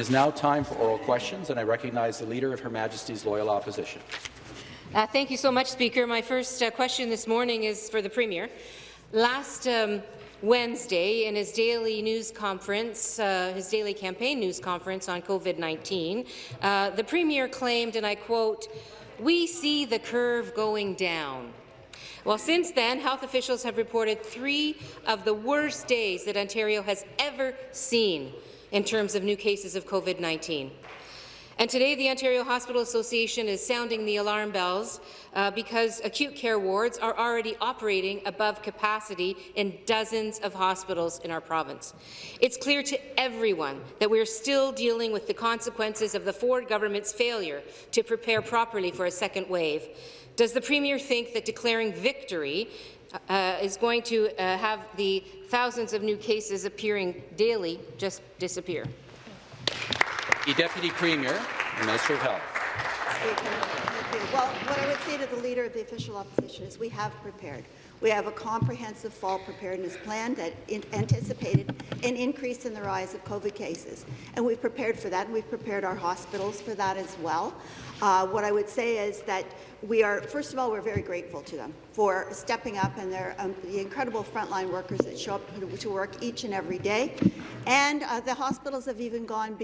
is now time for oral questions, and I recognize the Leader of Her Majesty's Loyal Opposition. Uh, thank you so much, Speaker. My first uh, question this morning is for the Premier. Last um, Wednesday, in his daily news conference, uh, his daily campaign news conference on COVID-19, uh, the Premier claimed, and I quote, we see the curve going down. Well, since then, health officials have reported three of the worst days that Ontario has ever seen in terms of new cases of COVID-19. And today, the Ontario Hospital Association is sounding the alarm bells uh, because acute care wards are already operating above capacity in dozens of hospitals in our province. It's clear to everyone that we're still dealing with the consequences of the Ford government's failure to prepare properly for a second wave. Does the Premier think that declaring victory uh, is going to uh, have the thousands of new cases appearing daily just disappear? The Deputy Premier and Minister of Health. Speaker, well, what I would say to the Leader of the Official Opposition is we have prepared. We have a comprehensive fall preparedness plan that anticipated an increase in the rise of COVID cases, and we've prepared for that, and we've prepared our hospitals for that as well. Uh, what I would say is that we are, first of all, we're very grateful to them for stepping up and their, um, the incredible frontline workers that show up to work each and every day. And uh, the hospitals have even gone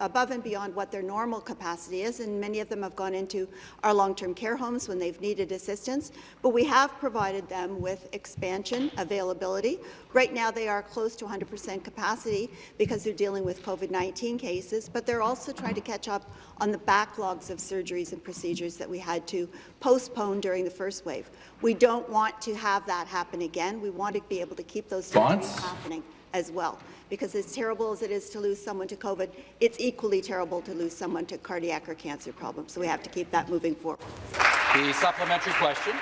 above and beyond what their normal capacity is, and many of them have gone into our long-term care homes when they've needed assistance. But we have provided them with expansion, availability. Right now, they are close to 100% capacity because they're dealing with COVID-19 cases, but they're also trying to catch up on the backlogs of surgeries and procedures that we had to postpone during the first wave. We don't want to have that happen again. We want to be able to keep those surgeries happening as well. Because as terrible as it is to lose someone to COVID, it's equally terrible to lose someone to cardiac or cancer problems. So we have to keep that moving forward. The supplementary question.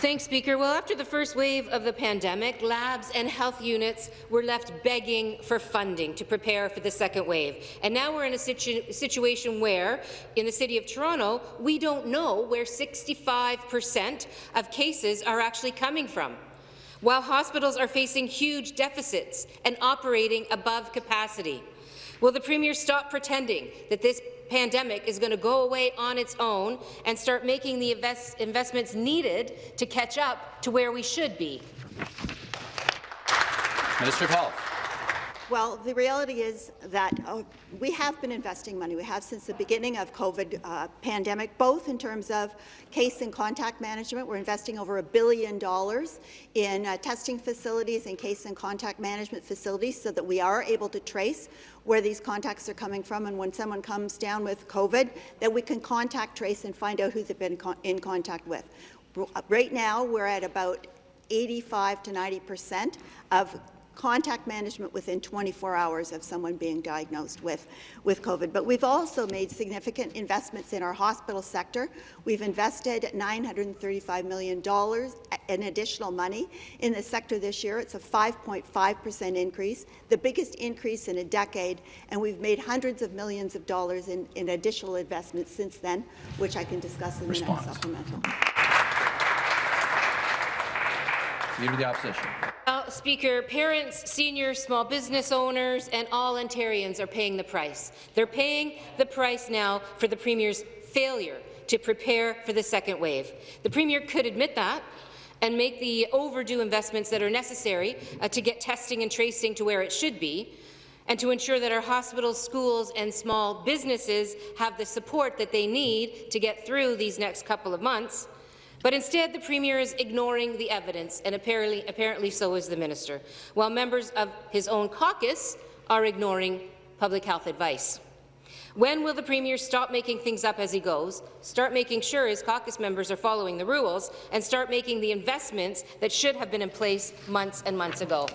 Thanks, Speaker. Well, after the first wave of the pandemic, labs and health units were left begging for funding to prepare for the second wave. And now we're in a situ situation where, in the City of Toronto, we don't know where 65 percent of cases are actually coming from while hospitals are facing huge deficits and operating above capacity. Will the Premier stop pretending that this pandemic is going to go away on its own and start making the invest investments needed to catch up to where we should be? Minister of Health. Well, the reality is that uh, we have been investing money. We have since the beginning of COVID uh, pandemic, both in terms of case and contact management. We're investing over a billion dollars in uh, testing facilities and case and contact management facilities so that we are able to trace where these contacts are coming from, and when someone comes down with COVID, that we can contact trace and find out who they've been in contact with. Right now, we're at about 85 to 90 percent of contact management within 24 hours of someone being diagnosed with, with COVID. But we've also made significant investments in our hospital sector. We've invested $935 million in additional money in the sector this year. It's a 5.5 percent increase, the biggest increase in a decade, and we've made hundreds of millions of dollars in, in additional investments since then, which I can discuss in the next supplemental. Leader of the Opposition. Speaker, parents, seniors, small business owners and all Ontarians are paying the price. They're paying the price now for the Premier's failure to prepare for the second wave. The Premier could admit that and make the overdue investments that are necessary uh, to get testing and tracing to where it should be, and to ensure that our hospitals, schools and small businesses have the support that they need to get through these next couple of months. But instead, the Premier is ignoring the evidence, and apparently, apparently so is the minister, while members of his own caucus are ignoring public health advice. When will the Premier stop making things up as he goes, start making sure his caucus members are following the rules, and start making the investments that should have been in place months and months ago?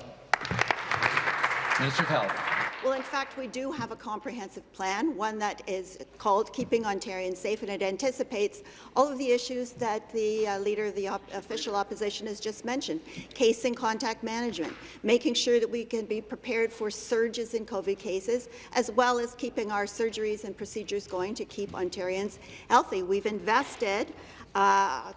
Minister of Health. Well, in fact, we do have a comprehensive plan, one that is called Keeping Ontarians Safe, and it anticipates all of the issues that the uh, Leader of the op official opposition has just mentioned. Case and contact management, making sure that we can be prepared for surges in COVID cases, as well as keeping our surgeries and procedures going to keep Ontarians healthy. We've invested uh,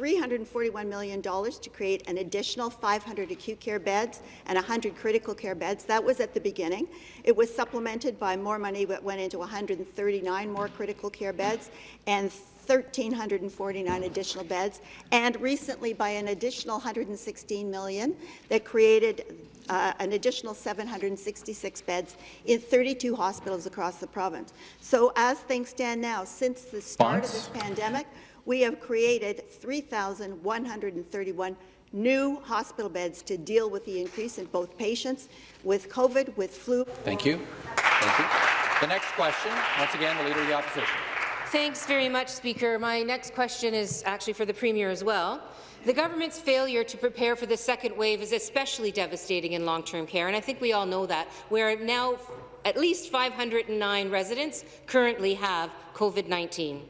$341 million to create an additional 500 acute care beds and 100 critical care beds. That was at the beginning. It was supplemented by more money that went into 139 more critical care beds and 1,349 additional beds, and recently by an additional 116 million that created uh, an additional 766 beds in 32 hospitals across the province. So as things stand now, since the start of this pandemic, we have created 3,131 new hospital beds to deal with the increase in both patients with COVID, with flu. Thank you. Thank you. The next question, once again, the Leader of the Opposition. Thanks very much, Speaker. My next question is actually for the Premier as well. The government's failure to prepare for the second wave is especially devastating in long-term care, and I think we all know that, We're now at least 509 residents currently have COVID-19.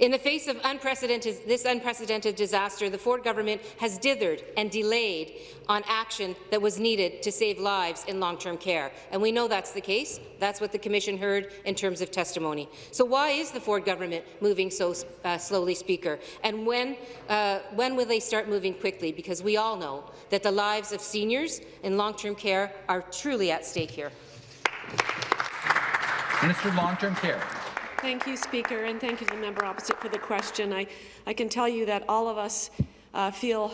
In the face of unprecedented, this unprecedented disaster, the Ford government has dithered and delayed on action that was needed to save lives in long-term care. And we know that's the case. That's what the Commission heard in terms of testimony. So why is the Ford government moving so uh, slowly, Speaker? And when, uh, when will they start moving quickly? Because we all know that the lives of seniors in long-term care are truly at stake here. Minister of Long-Term Care. Thank you, Speaker, and thank you to the member opposite for the question. I, I can tell you that all of us uh, feel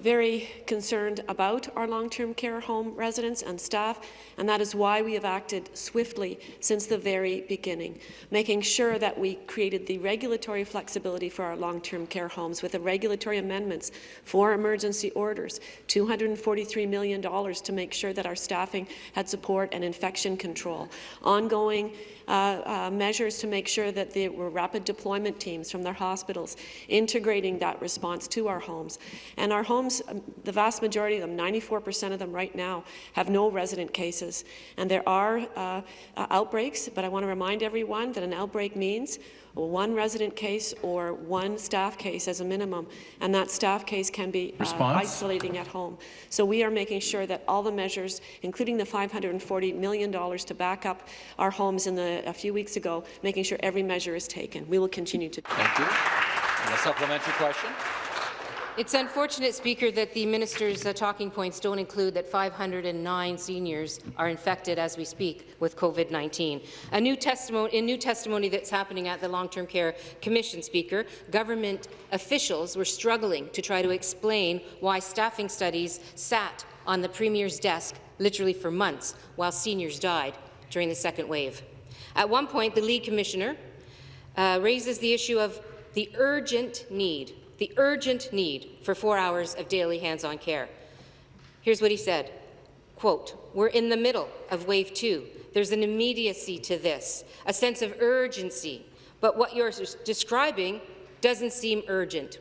very concerned about our long-term care home residents and staff, and that is why we have acted swiftly since the very beginning, making sure that we created the regulatory flexibility for our long-term care homes with the regulatory amendments for emergency orders, $243 million to make sure that our staffing had support and infection control, ongoing uh, uh, measures to make sure that there were rapid deployment teams from their hospitals, integrating that response to our homes. And our homes, um, the vast majority of them, 94% of them right now, have no resident cases. And there are uh, uh outbreaks, but I want to remind everyone that an outbreak means one resident case or one staff case as a minimum, and that staff case can be uh, isolating at home. So we are making sure that all the measures, including the $540 million to back up our homes in the, a few weeks ago, making sure every measure is taken. We will continue to. Thank you. And a supplementary question. It's unfortunate, Speaker, that the minister's uh, talking points don't include that 509 seniors are infected as we speak with COVID-19. A new testimony, a new testimony that's happening at the Long-Term Care Commission, Speaker, government officials were struggling to try to explain why staffing studies sat on the Premier's desk literally for months while seniors died during the second wave. At one point, the lead commissioner uh, raises the issue of the urgent need the urgent need for four hours of daily hands-on care. Here's what he said, quote, we're in the middle of wave two. There's an immediacy to this, a sense of urgency, but what you're describing doesn't seem urgent.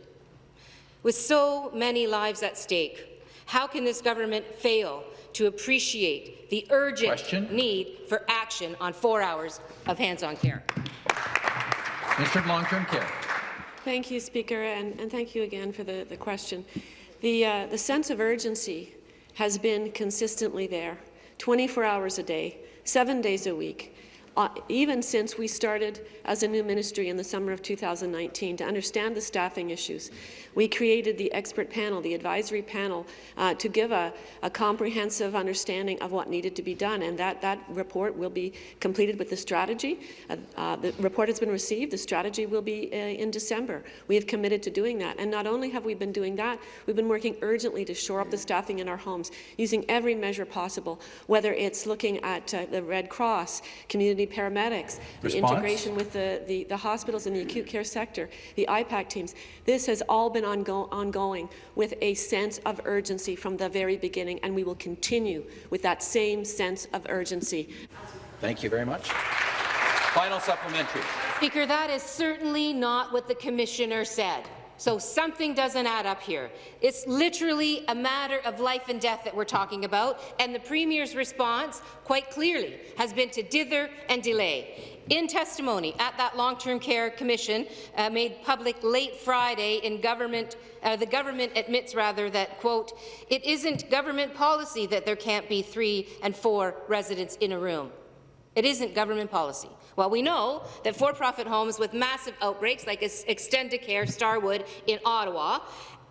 With so many lives at stake, how can this government fail to appreciate the urgent Question? need for action on four hours of hands-on care? Of Long-Term Care. Thank you, Speaker, and, and thank you again for the, the question. The, uh, the sense of urgency has been consistently there, 24 hours a day, seven days a week, uh, even since we started as a new ministry in the summer of 2019 to understand the staffing issues. We created the expert panel, the advisory panel, uh, to give a, a, comprehensive understanding of what needed to be done, and that, that report will be completed with the strategy. Uh, uh, the report has been received. The strategy will be uh, in December. We have committed to doing that, and not only have we been doing that, we've been working urgently to shore up the staffing in our homes, using every measure possible, whether it's looking at the Red Cross, community paramedics, Response? the integration with the, the, the hospitals in the acute care sector, the IPAC teams. This has all been been ongo ongoing with a sense of urgency from the very beginning, and we will continue with that same sense of urgency. Thank you very much. Final supplementary. Speaker, that is certainly not what the Commissioner said. So something doesn't add up here. It's literally a matter of life and death that we're talking about, and the Premier's response, quite clearly, has been to dither and delay. In testimony at that Long-Term Care Commission uh, made public late Friday in government, uh, the government admits rather that, quote, it isn't government policy that there can't be three and four residents in a room. It isn't government policy. Well, we know that for-profit homes with massive outbreaks, like Extendicare Starwood in Ottawa,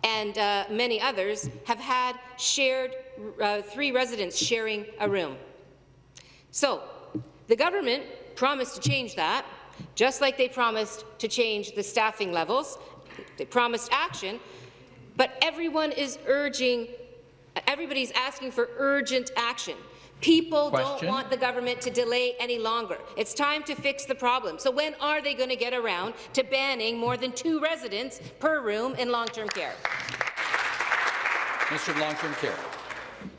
and uh, many others, have had shared uh, three residents sharing a room. So, the government promised to change that, just like they promised to change the staffing levels. They promised action, but everyone is urging, everybody's asking for urgent action. People Question. don't want the government to delay any longer. It's time to fix the problem. So when are they going to get around to banning more than two residents per room in long-term care? Mr. Long-Term Care.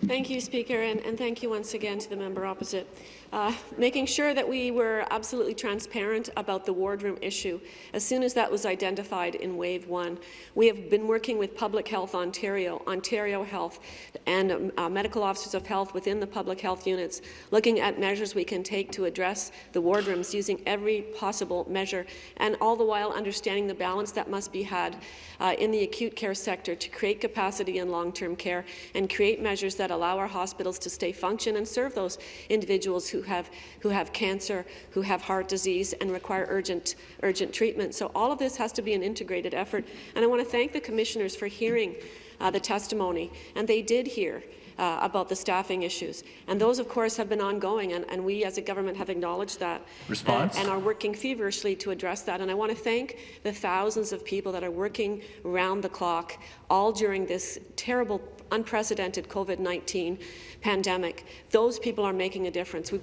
Thank you, Speaker, and, and, thank you once again to the member opposite. Uh, making sure that we were absolutely transparent about the wardroom issue as soon as that was identified in Wave 1. We have been working with Public Health Ontario, Ontario Health, and uh, medical officers of health within the public health units, looking at measures we can take to address the wardrooms using every possible measure, and all the while understanding the balance that must be had uh, in the acute care sector to create capacity in long-term care and create measures that allow our hospitals to stay function and serve those individuals who have, who have cancer, who have heart disease and require urgent, urgent treatment. So all of this has to be an integrated effort. And I want to thank the commissioners for hearing uh, the testimony, and they did hear uh, about the staffing issues. And those, of course, have been ongoing, and, and we as a government have acknowledged that Response? And, and, are working feverishly to address that. And I want to thank the thousands of people that are working round the clock, all during this terrible, unprecedented COVID-19 pandemic. Those people are making a difference. We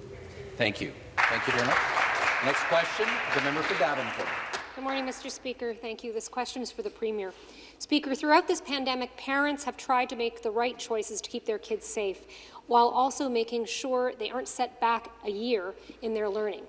Thank you. Thank you very much. Next question, the member for Davenport. Good morning, Mr. Speaker. Thank you. This question is for the Premier. Speaker, throughout this pandemic, parents have tried to make the right choices to keep their kids safe, while also making sure they aren't set back a year in their learning.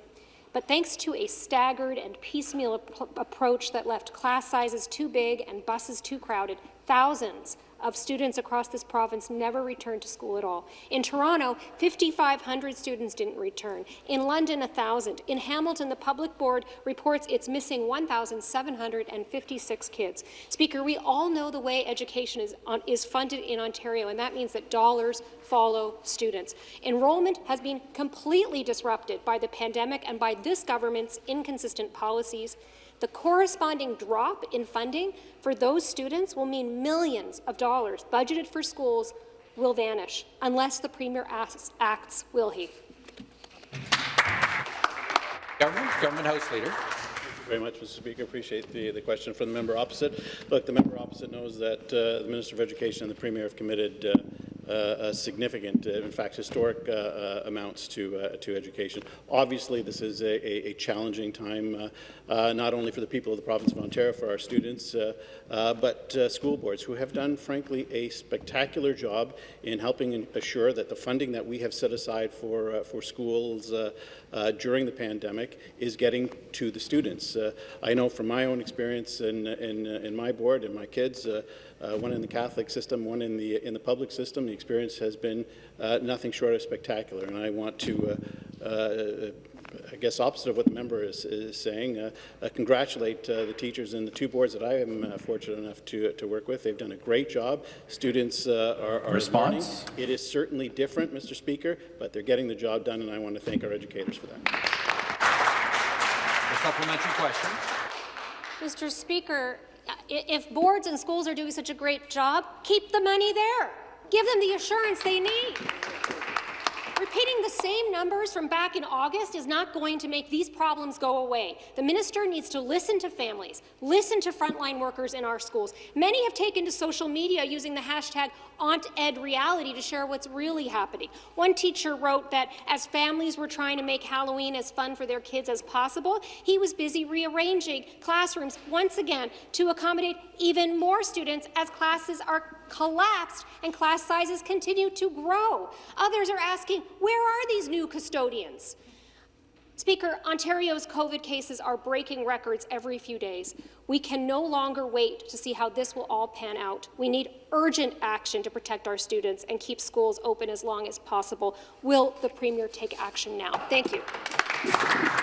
But thanks to a staggered and piecemeal ap approach that left class sizes too big and buses too crowded, thousands of students across this province never returned to school at all. In Toronto, 5,500 students didn't return. In London, 1,000. In Hamilton, the public board reports it's missing 1,756 kids. Speaker, we all know the way education is, on, is funded in Ontario, and that means that dollars follow students. Enrollment has been completely disrupted by the pandemic and by this government's inconsistent policies. The corresponding drop in funding for those students will mean millions of dollars budgeted for schools will vanish unless the Premier acts, will he? Government, Government House Leader. Thank you very much, Mr. Speaker. Appreciate the, the question from the member opposite. Look, the member opposite knows that uh, the Minister of Education and the Premier have committed uh, Uh, significant, uh, in fact, historic uh, uh, amounts to uh, to education. Obviously, this is a, a challenging time, uh, not only for the people of the province of Ontario, for our students, but school boards who have done, frankly, a spectacular job in helping assure that the funding that we have set aside for for schools during the pandemic is getting to the students. I know from my own experience in in, in my board and my kids uh, one in the Catholic system, one in the in the public system. The experience has been uh, nothing short of spectacular, and I want to. Uh, uh I guess opposite of what the member is, is saying, uh, uh, congratulate the teachers in the two boards that I am fortunate enough to, to work with. They've done a great job. Students are, are Response? learning. It is certainly different, Mr. Speaker, but they're getting the job done, and I want to thank our educators for that. The supplementary question. Mr. Speaker, if boards and schools are doing such a great job, keep the money there. Give them the assurance they need. Repeating the same numbers from back in August is not going to make these problems go away. The minister needs to listen to families, listen to frontline workers in our schools. Many have taken to social media using the hashtag OntEdReality to share what's really happening. One teacher wrote that as families were trying to make Halloween as fun for their kids as possible, he was busy rearranging classrooms once again to accommodate even more students as classes are collapsed and class sizes continue to grow. Others are asking, where are these new custodians? Speaker, Ontario's COVID cases are breaking records every few days. We can no longer wait to see how this will all pan out. We need urgent action to protect our students and keep schools open as long as possible. Will the Premier take action now? Thank you.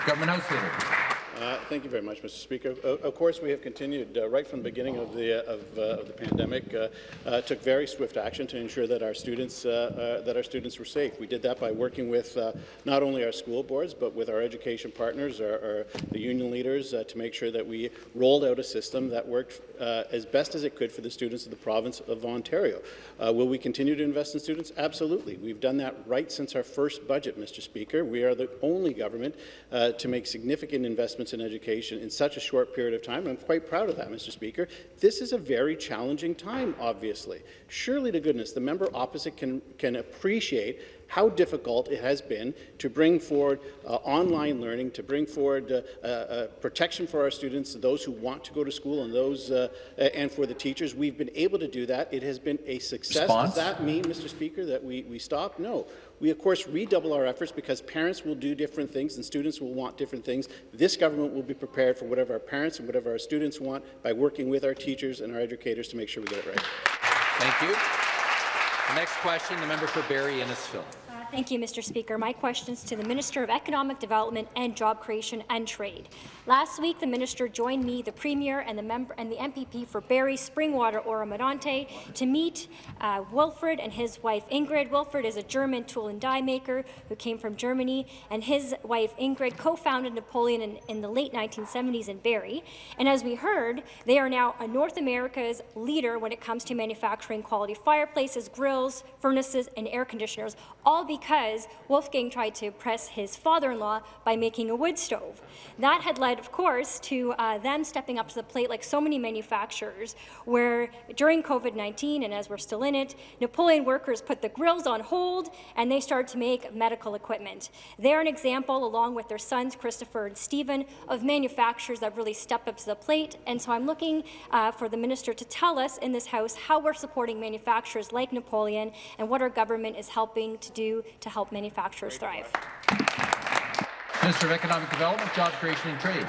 Government House Leader. Uh, Thank you very much, Mr. Speaker. O- Of course, we have continued uh, right from the beginning of the of, uh, of the pandemic. Uh, uh, took very swift action to ensure that our students uh, uh, that our students were safe. We did that by working with uh, not only our school boards but with our education partners, our, our the union leaders, uh, to make sure that we rolled out a system that worked uh, as best as it could for the students of the province of Ontario. Uh, will we continue to invest in students? Absolutely. We've done that right since our first budget, Mr. Speaker. We are the only government uh, to make significant investments in education in such a short period of time. I'm quite proud of that, Mr. Speaker. This is a very challenging time, obviously. Surely to goodness, the member opposite can, can appreciate how difficult it has been to bring forward uh, online learning, to bring forward uh, uh, uh, protection for our students, those who want to go to school, and those uh, and for the teachers. We've been able to do that. It has been a success. Response? Does that mean, Mr. Speaker, that we, we stop? No. We, of course, redouble our efforts because parents will do different things and students will want different things. This government will be prepared for whatever our parents and whatever our students want by working with our teachers and our educators to make sure we get it right. Thank you. The next question, the member for Barrie Innisfil. Thank you, Mr. Speaker. My questions to the Minister of Economic Development and Job Creation and Trade. Last week, the minister joined me, the Premier, and the member and the MPP for Barrie, Springwater, Oro-Medonte to meet uh, Wilfred and his wife Ingrid. Wilfred is a German tool and die maker who came from Germany, and his wife Ingrid co-founded Napoleon in, in the late 1970s in Barrie. And as we heard, they are now North America's leader when it comes to manufacturing quality fireplaces, grills, furnaces, and air conditioners, all because Wolfgang tried to impress his father-in-law by making a wood stove. That had led, of course, to uh, them stepping up to the plate like so many manufacturers, where during COVID-19, and as we're still in it, Napoleon workers put the grills on hold and they started to make medical equipment. They're an example, along with their sons, Christopher and Stephen, of manufacturers that really stepped up to the plate. And so I'm looking uh, for the minister to tell us in this House how we're supporting manufacturers like Napoleon and what our government is helping to do to help manufacturers thrive. Minister of Economic Development, Job Creation and Trade.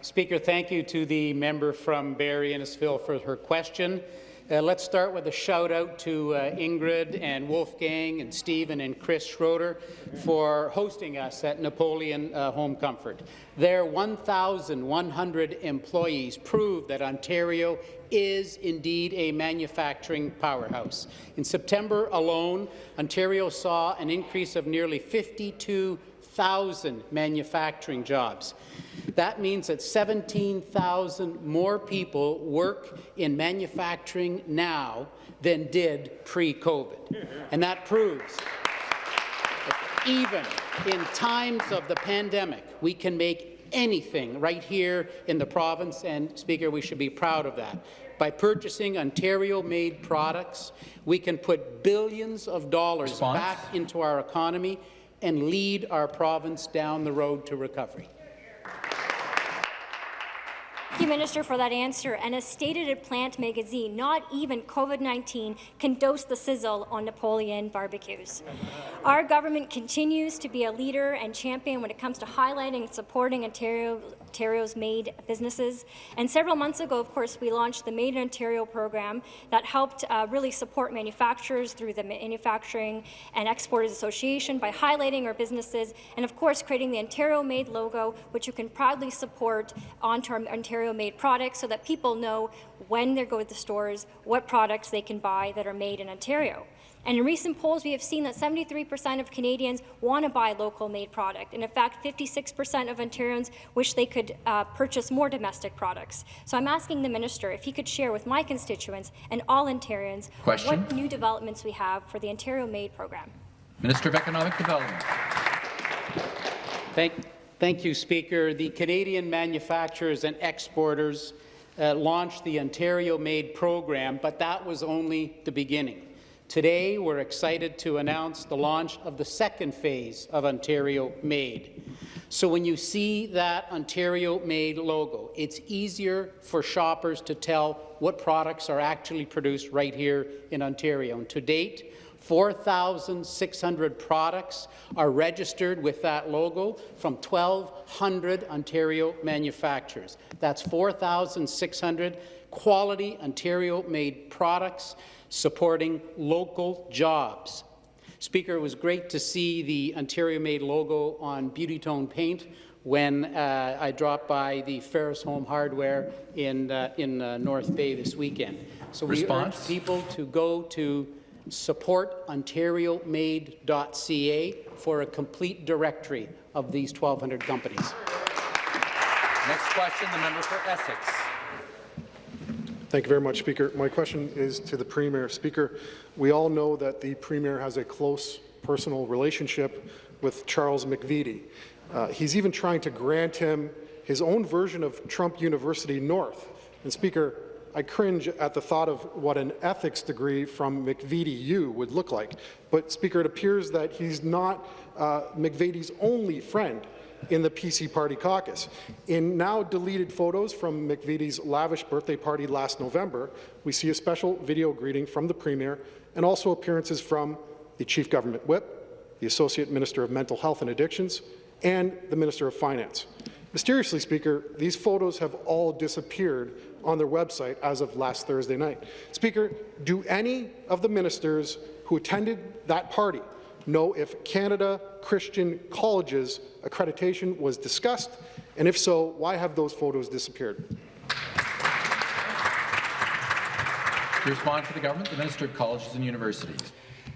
Speaker, thank you to the member from Barrie Innisfil for her question. Uh, let's start with a shout out to uh, Ingrid and Wolfgang and Stephen and Chris Schroeter for hosting us at Napoleon uh, Home Comfort. Their 1,100 employees prove that Ontario is indeed a manufacturing powerhouse. In September alone, Ontario saw an increase of nearly 52,000 manufacturing jobs. That means that 17,000 more people work in manufacturing now than did pre-COVID. And that proves that even in times of the pandemic, we can make anything right here in the province, and Speaker, we should be proud of that. By purchasing Ontario-made products, we can put billions of dollars Response? back into our economy and lead our province down the road to recovery. Thank you, Minister, for that answer. And as stated at Plant magazine, not even COVID-19 can dose the sizzle on Napoleon barbecues. Our government continues to be a leader and champion when it comes to highlighting and supporting Ontario, Ontario's made businesses. And several months ago, of course, we launched the Made in Ontario program that helped uh, really support manufacturers through the Manufacturing and Exporters Association by highlighting our businesses and, of course, creating the Ontario Made logo, which you can proudly support onto our Ontario-made products so that people know when they go to the stores what products they can buy that are made in Ontario. And in recent polls, we have seen that 73% of Canadians want to buy local-made product. And in fact, 56% of Ontarians wish they could uh, purchase more domestic products. So I'm asking the minister if he could share with my constituents and all Ontarians Question. what new developments we have for the Ontario Made program. Minister of Economic Development. Thank, thank you, Speaker. The Canadian manufacturers and exporters uh, launched the Ontario Made program, but that was only the beginning. Today, we're excited to announce the launch of the second phase of Ontario Made. So when you see that Ontario Made logo, it's easier for shoppers to tell what products are actually produced right here in Ontario. And to date, 4,600 products are registered with that logo from 1,200 Ontario manufacturers. That's 4,600 quality Ontario-made products supporting local jobs. Speaker, it was great to see the Ontario-made logo on Beauti-Tone paint when uh, I dropped by the Ferris Home Hardware in, uh, in uh, North Bay this weekend. So we Response? urge people to go to supportontariomade.ca for a complete directory of these 1,200 companies. Next question, the member for Essex. Thank you very much, Speaker. My question is to the Premier. Speaker, we all know that the Premier has a close personal relationship with Charles McVety. Uh, he's even trying to grant him his own version of Trump University North. And Speaker, I cringe at the thought of what an ethics degree from McVety U would look like. But Speaker, it appears that he's not uh, McVety's only friend in the PC Party caucus. In now deleted photos from McVety's lavish birthday party last November, we see a special video greeting from the Premier and also appearances from the Chief Government Whip, the Associate Minister of Mental Health and Addictions, and the Minister of Finance. Mysteriously, Speaker, these photos have all disappeared on their website as of last Thursday night. Speaker, do any of the ministers who attended that party know if Canada Christian Colleges accreditation was discussed, and if so, why have those photos disappeared? To respond for the government, the Minister of Colleges and Universities.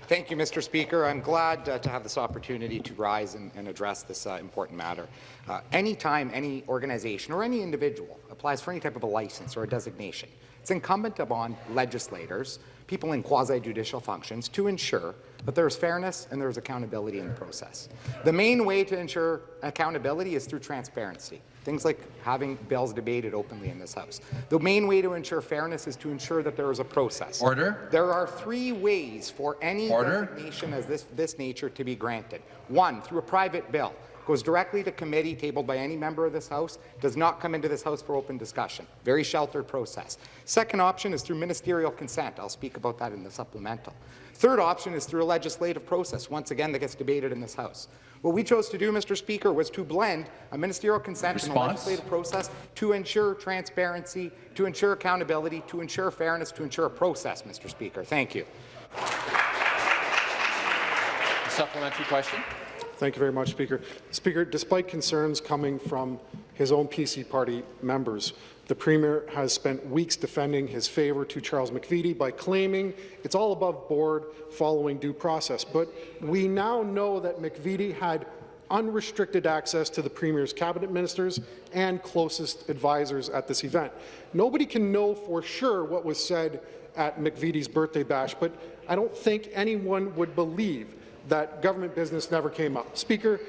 Thank you, Mr. Speaker. I'm glad uh, to have this opportunity to rise and, and address this uh, important matter. Uh, anytime any organization or any individual applies for any type of a license or a designation, it's incumbent upon legislators, people in quasi-judicial functions, to ensure that there is fairness and there is accountability in the process. The main way to ensure accountability is through transparency. Things like having bills debated openly in this House. The main way to ensure fairness is to ensure that there is a process. Order. There are three ways for any Order. designation of this, this nature to be granted. One, through a private bill. Goes directly to committee, tabled by any member of this House, does not come into this House for open discussion. Very sheltered process. Second option is through ministerial consent. I'll speak about that in the supplemental. Third option is through a legislative process, once again, that gets debated in this House. What we chose to do, Mr. Speaker, was to blend a ministerial consent and a Response? legislative process to ensure transparency, to ensure accountability, to ensure fairness, to ensure a process, Mr. Speaker. Thank you. A Supplementary question. Thank you very much, Speaker. Speaker, despite concerns coming from his own PC party members, the Premier has spent weeks defending his favour to Charles McVety by claiming it's all above board following due process. But we now know that McVety had unrestricted access to the Premier's cabinet ministers and closest advisors at this event. Nobody can know for sure what was said at McVety's birthday bash, but I don't think anyone would believe that government business never came up. Speaker,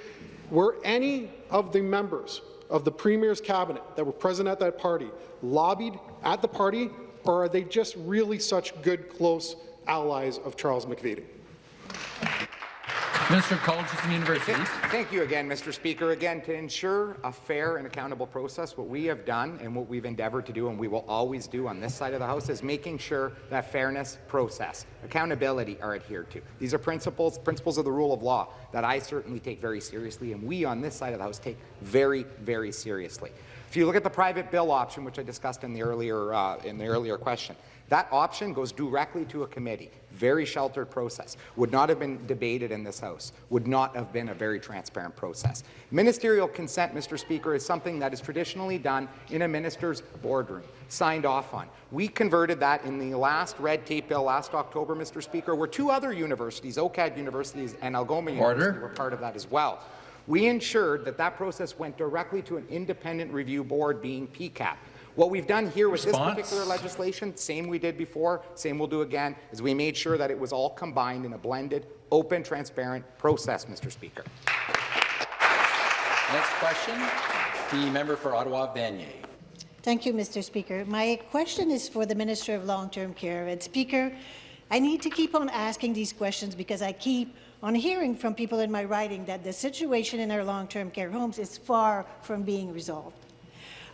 were any of the members of the Premier's cabinet that were present at that party lobbied at the party, or are they just really such good, close allies of Charles McVety? Minister of Colleges and Universities. Thank you again, Mr. Speaker. Again, to ensure a fair and accountable process, what we have done and what we've endeavoured to do and we will always do on this side of the House is making sure that fairness, process, accountability are adhered to. These are principles, principles of the rule of law that I certainly take very seriously and we on this side of the House take very, very seriously. If you look at the private bill option, which I discussed in the earlier, uh, in the earlier question, that option goes directly to a committee. Very sheltered process. Would not have been debated in this House. Would not have been a very transparent process. Ministerial consent, Mr. Speaker, is something that is traditionally done in a minister's boardroom, signed off on. We converted that in the last red tape bill last October, Mr. Speaker, where two other universities, OCAD universities and Algoma University, were part of that as well. We ensured that that process went directly to an independent review board, being PEQAB. What we've done here with Response? this particular legislation, same we did before, same we'll do again, is we made sure that it was all combined in a blended, open, transparent process, Mr. Speaker. Next question, the member for Ottawa Vanier. Thank you, Mr. Speaker. My question is for the Minister of Long-Term Care. And Speaker, I need to keep on asking these questions because I keep on hearing from people in my writing that the situation in our long-term care homes is far from being resolved.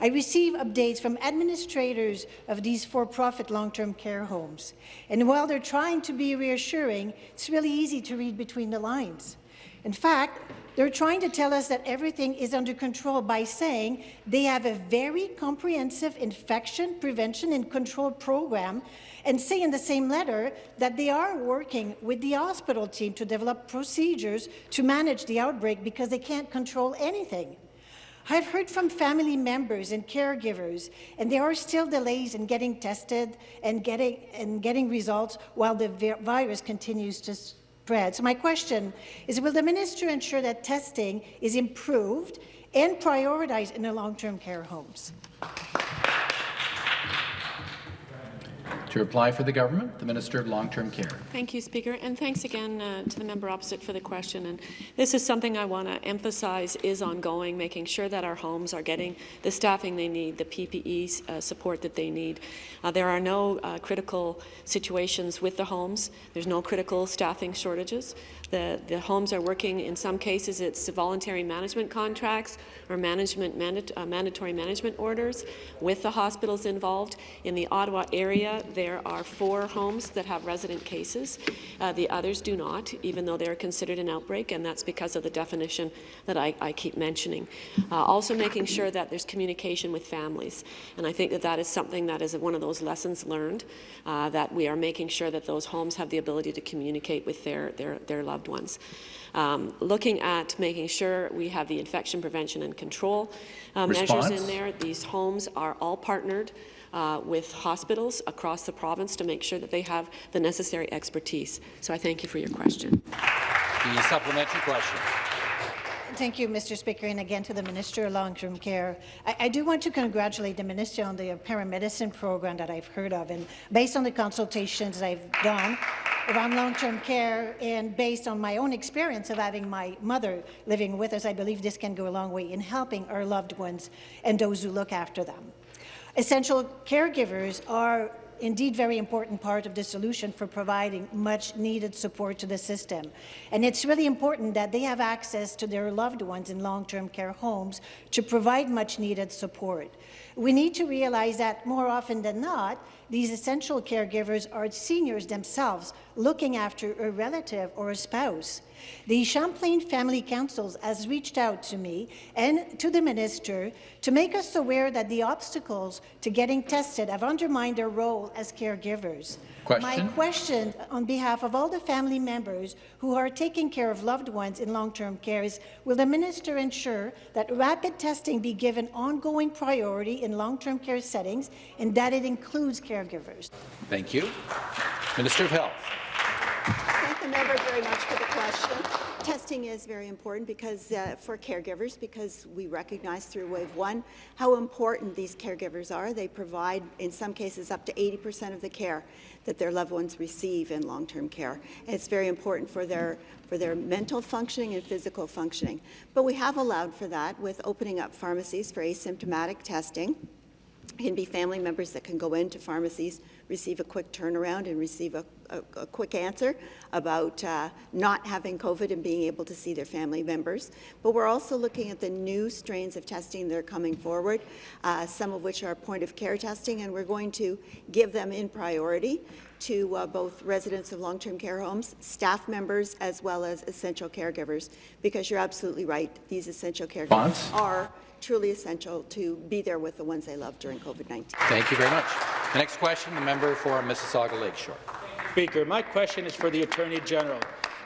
I receive updates from administrators of these for-profit long-term care homes. And while they're trying to be reassuring, it's really easy to read between the lines. In fact, they're trying to tell us that everything is under control by saying they have a very comprehensive infection prevention and control program and say in the same letter that they are working with the hospital team to develop procedures to manage the outbreak because they can't control anything. I've heard from family members and caregivers, and there are still delays in getting tested and getting, and getting results while the vi virus continues to spread. So my question is, will the minister ensure that testing is improved and prioritized in the long-term care homes? To reply for the government, the Minister of Long-Term Care. Thank you, Speaker, and thanks again uh, to the member opposite for the question. And this is something I want to emphasize is ongoing, making sure that our homes are getting the staffing they need, the PPE uh, support that they need. Uh, there are no uh, critical situations with the homes. There's no critical staffing shortages. The, the homes are working, in some cases, it's voluntary management contracts or management mandat uh, mandatory management orders with the hospitals involved. In the Ottawa area, there are four homes that have resident cases. Uh, the others do not, even though they're considered an outbreak, and that's because of the definition that I, I keep mentioning. Uh, also making sure that there's communication with families, and I think that that is something that is one of those lessons learned, uh, that we are making sure that those homes have the ability to communicate with their, their, their loved ones. Um, looking at making sure we have the infection prevention and control uh, measures in there. These homes are all partnered uh, with hospitals across the province to make sure that they have the necessary expertise. So I thank you for your question. The supplementary question. Thank you, Mr. Speaker, and again to the Minister of Long-Term Care. I, I, do want to congratulate the Minister on the paramedicine program that I've heard of, and based on the consultations I've done around long-term care and based on my own experience of having my mother living with us, I believe this can go a long way in helping our loved ones and those who look after them. Essential caregivers are indeed very important part of the solution for providing much needed support to the system. And it's really important that they have access to their loved ones in long-term care homes to provide much needed support. We need to realize that more often than not, these essential caregivers are seniors themselves looking after a relative or a spouse. The Champlain Family Councils has reached out to me and to the minister to make us aware that the obstacles to getting tested have undermined their role as caregivers. Question. My question on behalf of all the family members who are taking care of loved ones in long-term care is, will the minister ensure that rapid testing be given ongoing priority in long-term care settings and that it includes caregivers? Thank you. Minister of Health. Thank the member very much for the question. Testing is very important because uh, for caregivers because we recognize through Wave 1 how important these caregivers are. They provide, in some cases, up to 80% of the care that their loved ones receive in long-term care. And it's very important for their, for their mental functioning and physical functioning. But we have allowed for that with opening up pharmacies for asymptomatic testing. Can be family members that can go into pharmacies, receive a quick turnaround and receive a, a, a quick answer about uh, not having COVID and being able to see their family members. But we're also looking at the new strains of testing that are coming forward, uh, some of which are point-of-care testing, and we're going to give them in priority to uh, both residents of long-term care homes, staff members, as well as essential caregivers, because you're absolutely right, these essential caregivers Bonds? are truly essential to be there with the ones they love during COVID-19. Thank you very much. The next question, the member for Mississauga Lakeshore. Speaker, my question is for the Attorney General.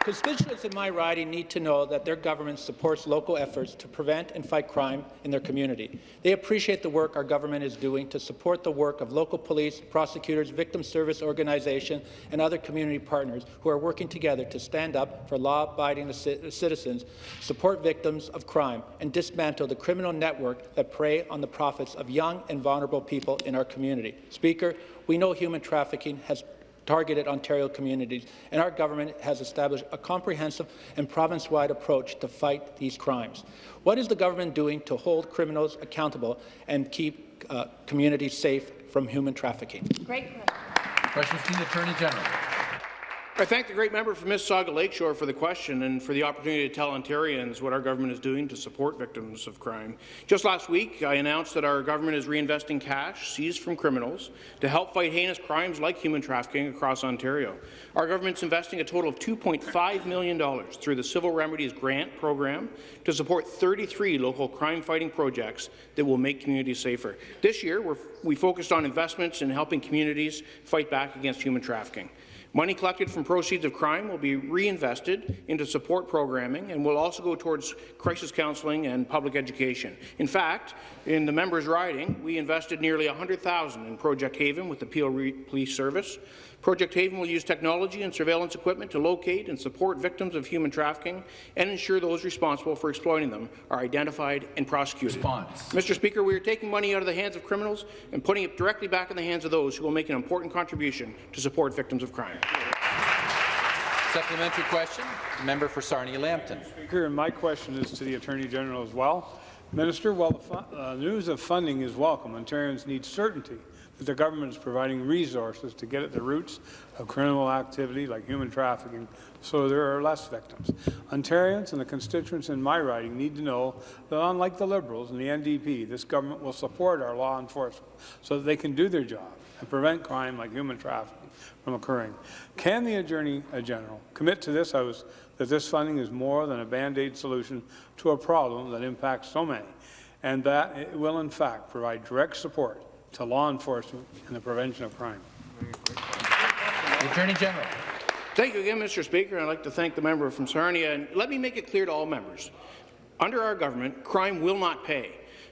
Constituents in my riding need to know that their government supports local efforts to prevent and fight crime in their community. They appreciate the work our government is doing to support the work of local police, prosecutors, victim service organizations, and other community partners who are working together to stand up for law-abiding citizens, support victims of crime, and dismantle the criminal network that prey on the profits of young and vulnerable people in our community. Speaker, we know human trafficking has targeted Ontario communities, and our government has established a comprehensive and province-wide approach to fight these crimes. What is the government doing to hold criminals accountable and keep uh, communities safe from human trafficking? Great question. Questions to the Attorney General. I thank the great member from Mississauga Lakeshore for the question and for the opportunity to tell Ontarians what our government is doing to support victims of crime. Just last week, I announced that our government is reinvesting cash seized from criminals to help fight heinous crimes like human trafficking across Ontario. Our government is investing a total of $2.5 million through the Civil Remedies Grant Program to support 33 local crime-fighting projects that will make communities safer. This year, we focused on investments in helping communities fight back against human trafficking. Money collected from proceeds of crime will be reinvested into support programming and will also go towards crisis counselling and public education. In fact, in the members' riding, we invested nearly 100,000 in Project Haven with the Peel Police Service. Project Haven will use technology and surveillance equipment to locate and support victims of human trafficking and ensure those responsible for exploiting them are identified and prosecuted. Response. Mr. Speaker, we are taking money out of the hands of criminals and putting it directly back in the hands of those who will make an important contribution to support victims of crime. Supplementary question, member for Sarnia-Lambton. Speaker, and my question is to the Attorney General as well. Minister, while the uh, news of funding is welcome, Ontarians need certainty that the government is providing resources to get at the roots of criminal activity like human trafficking so there are less victims. Ontarians and the constituents in my riding need to know that unlike the Liberals and the NDP, this government will support our law enforcement so that they can do their job and prevent crime like human trafficking from occurring. Can the Attorney General commit to this House that this funding is more than a Band-Aid solution to a problem that impacts so many, and that it will in fact provide direct support to law enforcement and the prevention of crime. Attorney General. Thank you again, Mr. Speaker. I'd like to thank the member from Sarnia. And let me make it clear to all members. Under our government, crime will not pay.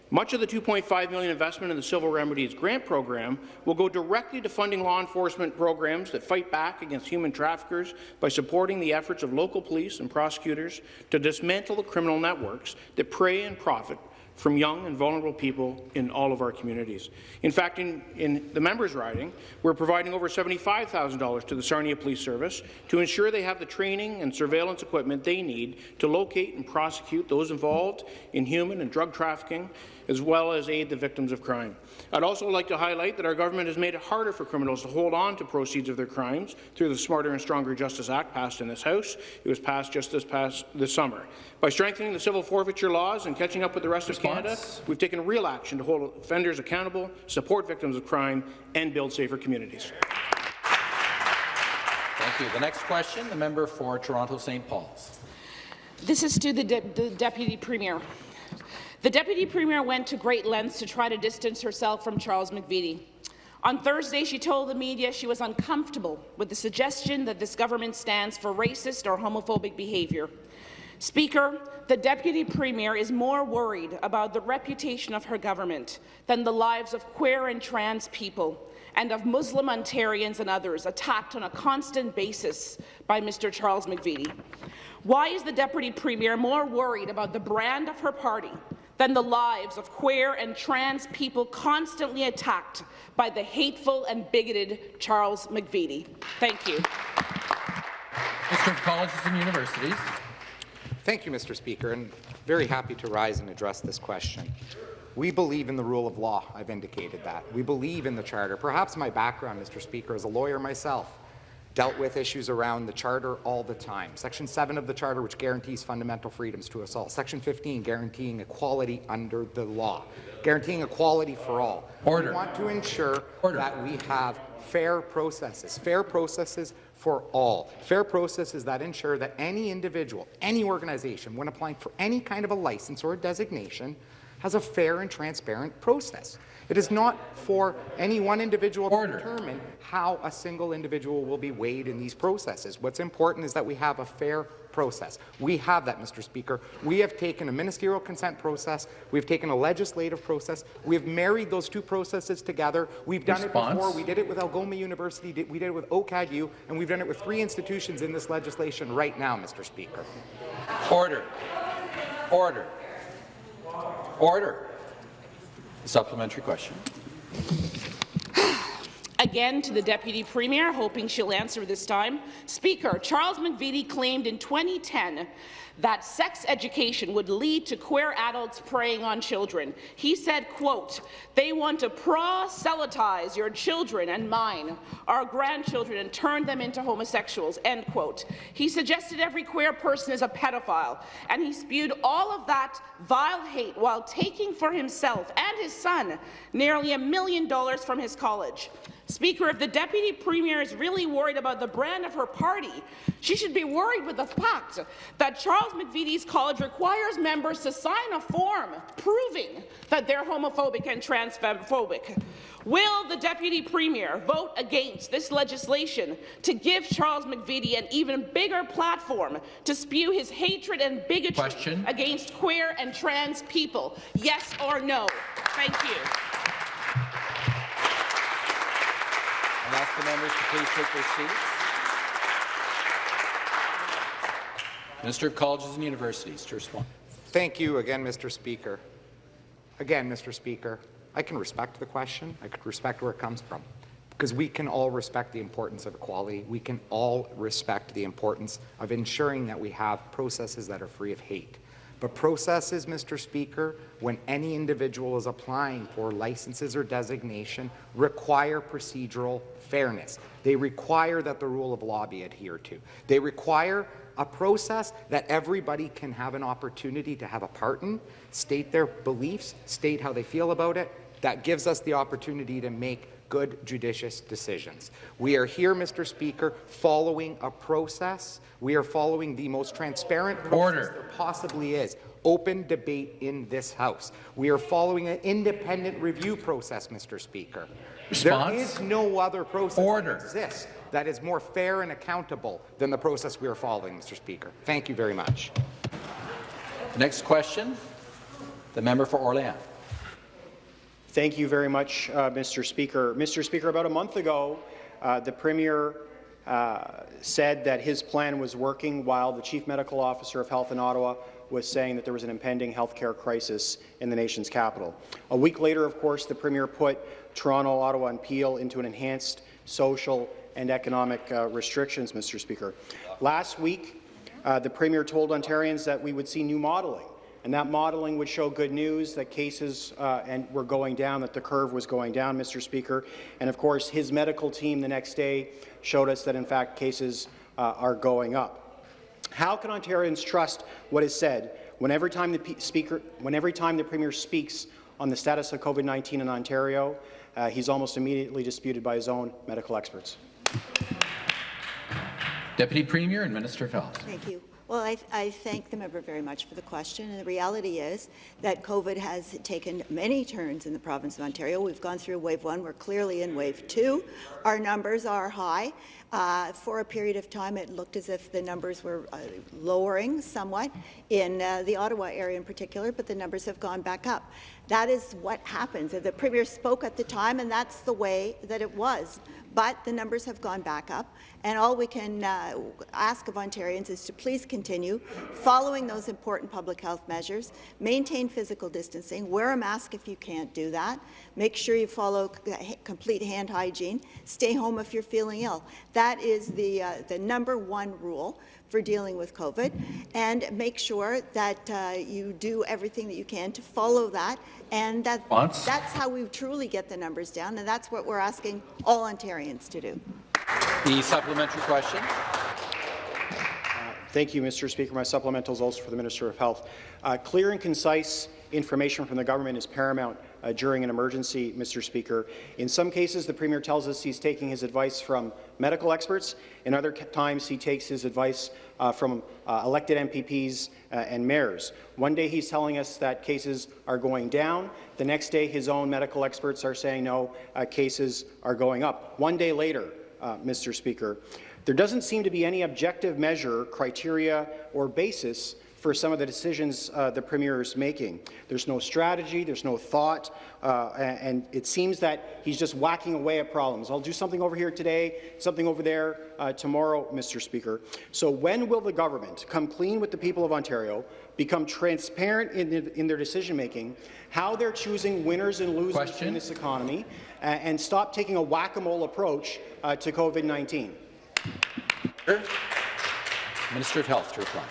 Much of the 2.5 million investment in the Civil Remedies Grant Program will go directly to funding law enforcement programs that fight back against human traffickers by supporting the efforts of local police and prosecutors to dismantle the criminal networks that prey and profit from young and vulnerable people in all of our communities. In fact, in, in the members' riding, we're providing over $75,000 to the Sarnia Police Service to ensure they have the training and surveillance equipment they need to locate and prosecute those involved in human and drug trafficking as well as aid the victims of crime. I'd also like to highlight that our government has made it harder for criminals to hold on to proceeds of their crimes through the Smarter and Stronger Justice Act passed in this House. It was passed just this past this summer. By strengthening the civil forfeiture laws and catching up with the rest Response. of Canada, we've taken real action to hold offenders accountable, support victims of crime, and build safer communities. Thank you. The next question, the member for Toronto St. Paul's. This is to the, de the Deputy Premier. The Deputy Premier went to great lengths to try to distance herself from Charles McVety. On Thursday, she told the media she was uncomfortable with the suggestion that this government stands for racist or homophobic behaviour. Speaker, the Deputy Premier is more worried about the reputation of her government than the lives of queer and trans people and of Muslim Ontarians and others attacked on a constant basis by Mr. Charles McVety. Why is the Deputy Premier more worried about the brand of her party than the lives of queer and trans people constantly attacked by the hateful and bigoted Charles McVety. Thank you. Mr. Colleges and Universities. Thank you, Mr. Speaker, and very happy to rise and address this question. We believe in the rule of law. I've indicated that. We believe in the Charter. Perhaps my background, Mr. Speaker, as a lawyer myself, dealt with issues around the Charter all the time. Section 7 of the Charter, which guarantees fundamental freedoms to us all. Section 15, guaranteeing equality under the law. Guaranteeing equality for all. Order. We want to ensure Order. that we have fair processes. Fair processes for all. Fair processes that ensure that any individual, any organization, when applying for any kind of a license or a designation, has a fair and transparent process. It is not for any one individual Order. to determine how a single individual will be weighed in these processes. What's important is that we have a fair process. We have that, Mr. Speaker. We have taken a ministerial consent process. We've taken a legislative process. We've married those two processes together. We've done Response. it before. We did it with Algoma University. We did it with OCADU, and we've done it with three institutions in this legislation right now, Mr. Speaker. Order. Order. Order. Supplementary question. again to the Deputy Premier, hoping she'll answer this time. Speaker, Charles McVety claimed in 2010 that sex education would lead to queer adults preying on children. He said, quote, they want to proselytize your children and mine, our grandchildren, and turn them into homosexuals, end quote. He suggested every queer person is a pedophile, and he spewed all of that vile hate while taking for himself and his son nearly a million dollars from his college. Speaker, if the Deputy Premier is really worried about the brand of her party, she should be worried with the fact that Charles McVety's college requires members to sign a form proving that they're homophobic and transphobic. Will the Deputy Premier vote against this legislation to give Charles McVety an even bigger platform to spew his hatred and bigotry Question. against queer and trans people? Yes or no? Thank you. Ask the members to please take their seats. Minister of Colleges and Universities to respond. Thank you again, Mr. Speaker. Again, Mr. Speaker, I can respect the question. I could respect where it comes from. Because we can all respect the importance of equality. We can all respect the importance of ensuring that we have processes that are free of hate. But processes, Mr. Speaker, when any individual is applying for licenses or designation, require procedural fairness. They require that the rule of law be adhered to. They require a process that everybody can have an opportunity to have a part in, state their beliefs, state how they feel about it. That gives us the opportunity to make good, judicious decisions. We are here, Mr. Speaker, following a process. We are following the most transparent process Order. there possibly is. Open debate in this House. We are following an independent review process, Mr. Speaker. Response? There is no other process Order. that exists that is more fair and accountable than the process we are following, Mr. Speaker. Thank you very much. Next question, the member for Orléans. Thank you very much, uh, Mr. Speaker. Mr. Speaker, about a month ago, uh, the Premier uh, said that his plan was working while the Chief Medical Officer of Health in Ottawa was saying that there was an impending healthcare crisis in the nation's capital. A week later, of course, the Premier put Toronto, Ottawa and Peel into an enhanced social and economic uh, restrictions, Mr. Speaker. Last week, uh, the Premier told Ontarians that we would see new modelling and that modelling would show good news that cases uh, and were going down, that the curve was going down, Mr. Speaker. And of course, his medical team the next day showed us that in fact cases uh, are going up. How can Ontarians trust what is said when every time the P speaker, when every time the Premier speaks on the status of COVID-19 in Ontario, uh, he's almost immediately disputed by his own medical experts? Deputy Premier and Minister of Health. Thank you. Well, I, I, thank the member very much for the question. And the reality is that COVID has taken many turns in the province of Ontario. We've gone through wave one. We're clearly in wave two. Our numbers are high. Uh, for a period of time, it looked as if the numbers were uh, lowering somewhat in uh, the Ottawa area in particular, but the numbers have gone back up. That is what happens. The Premier spoke at the time, and that's the way that it was. But the numbers have gone back up, and all we can uh, ask of Ontarians is to please continue following those important public health measures, maintain physical distancing, wear a mask if you can't do that, make sure you follow complete hand hygiene, stay home if you're feeling ill. That is the, uh, the number one rule for dealing with COVID, and make sure that uh, you do everything that you can to follow that, and that, that's how we truly get the numbers down, and that's what we're asking all Ontarians to do. The supplementary question. Thank you, Mr. Speaker. My supplemental is also for the Minister of Health. Uh, clear and concise information from the government is paramount uh, during an emergency, Mr. Speaker. In some cases, the Premier tells us he's taking his advice from medical experts. In other times, he takes his advice uh, from uh, elected MPPs uh, and mayors. One day, he's telling us that cases are going down. The next day, his own medical experts are saying, no, uh, cases are going up. One day later, uh, Mr. Speaker, there doesn't seem to be any objective measure, criteria, or basis for some of the decisions uh, the Premier is making. There's no strategy, there's no thought, uh, and it seems that he's just whacking away at problems. I'll do something over here today, something over there uh, tomorrow, Mr. Speaker. So when will the government come clean with the people of Ontario, become transparent in, the, in their decision-making, how they're choosing winners and losers Question? in this economy, uh, and stop taking a whack-a-mole approach uh, to COVID-19? Minister of Health to reply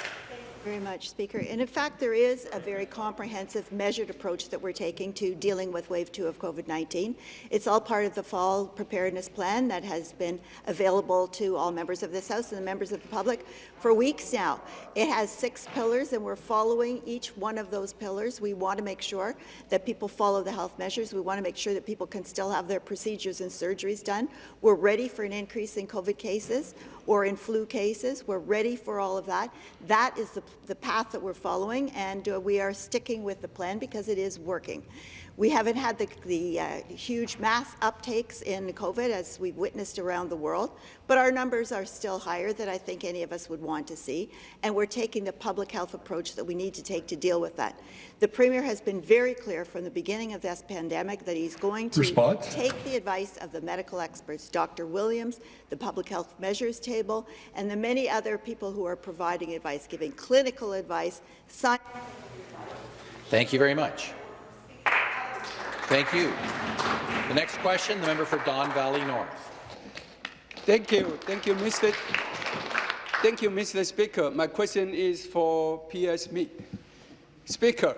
very much, Speaker. And in fact, there is a very comprehensive, measured approach that we're taking to dealing with Wave 2 of COVID-19. It's all part of the fall preparedness plan that has been available to all members of this House and the members of the public for weeks now. It has six pillars, and we're following each one of those pillars. We want to make sure that people follow the health measures. We want to make sure that people can still have their procedures and surgeries done. We're ready for an increase in COVID cases or in flu cases. We're ready for all of that. That is the, the path that we're following, and uh, we are sticking with the plan because it is working. We haven't had the, the uh, huge mass uptakes in COVID as we've witnessed around the world, but our numbers are still higher than I think any of us would want to see, and we're taking the public health approach that we need to take to deal with that. The Premier has been very clear from the beginning of this pandemic that he's going to Response? take the advice of the medical experts, Dr. Williams, the Public Health Measures Table, and the many other people who are providing advice, giving clinical advice. Thank you very much. Thank you. The next question, the member for Don Valley North. Thank you. Thank you, Mr. Thank you, Mr. Speaker. My question is for PS. Speaker,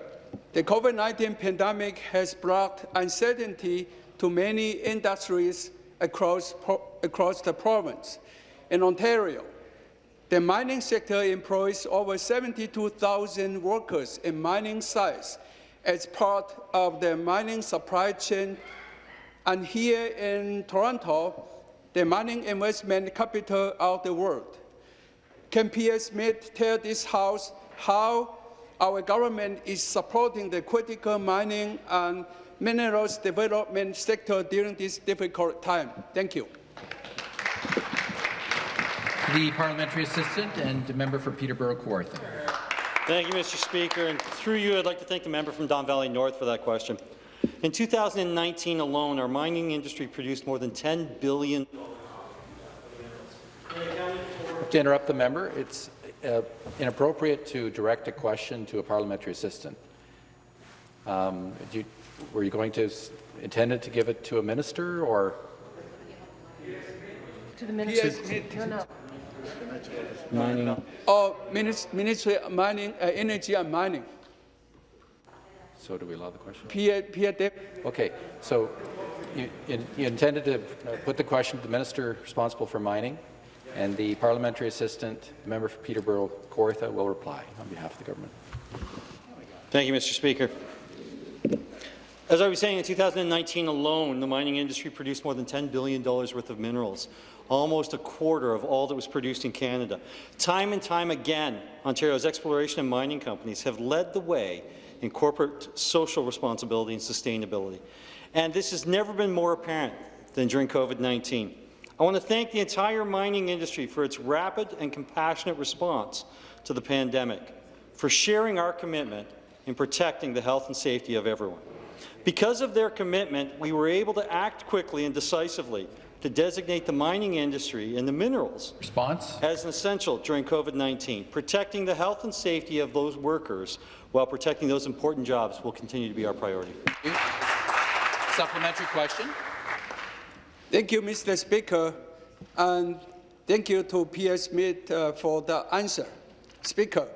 the COVID-19 pandemic has brought uncertainty to many industries across, across the province. In Ontario, the mining sector employs over 72,000 workers in mining sites as part of the mining supply chain. And here in Toronto, the mining investment capital of the world. Can PS Smith tell this House how our government is supporting the critical mining and minerals development sector during this difficult time? Thank you. The parliamentary assistant and member for Peterborough Kawartha. Thank you, Mr. Speaker. And through you, I'd like to thank the member from Don Valley North for that question. In 2019 alone, our mining industry produced more than 10 billion. To interrupt the member, it's uh, inappropriate to direct a question to a parliamentary assistant. Um, you, were you going to intended to give it to a minister or? To the minister. No, no. Mining. Oh, Ministry of Mining, uh, Energy and Mining. So do we allow the question? Pierre, Pierre okay, so you, you, intended to put the question to the minister responsible for mining, and the parliamentary assistant, the member for Peterborough Kawartha, will reply on behalf of the government. Thank you, Mr. Speaker. As I was saying, in 2019 alone, the mining industry produced more than $10 billion worth of minerals almost a quarter of all that was produced in Canada. Time and time again, Ontario's exploration and mining companies have led the way in corporate social responsibility and sustainability. And this has never been more apparent than during COVID-19. I want to thank the entire mining industry for its rapid and compassionate response to the pandemic, for sharing our commitment in protecting the health and safety of everyone. Because of their commitment, we were able to act quickly and decisively to designate the mining industry and the minerals Response? as an essential during COVID-19. Protecting the health and safety of those workers while protecting those important jobs will continue to be our priority. Supplementary question. Thank you, Mr. Speaker, and thank you to PS Mead uh, for the answer. Speaker,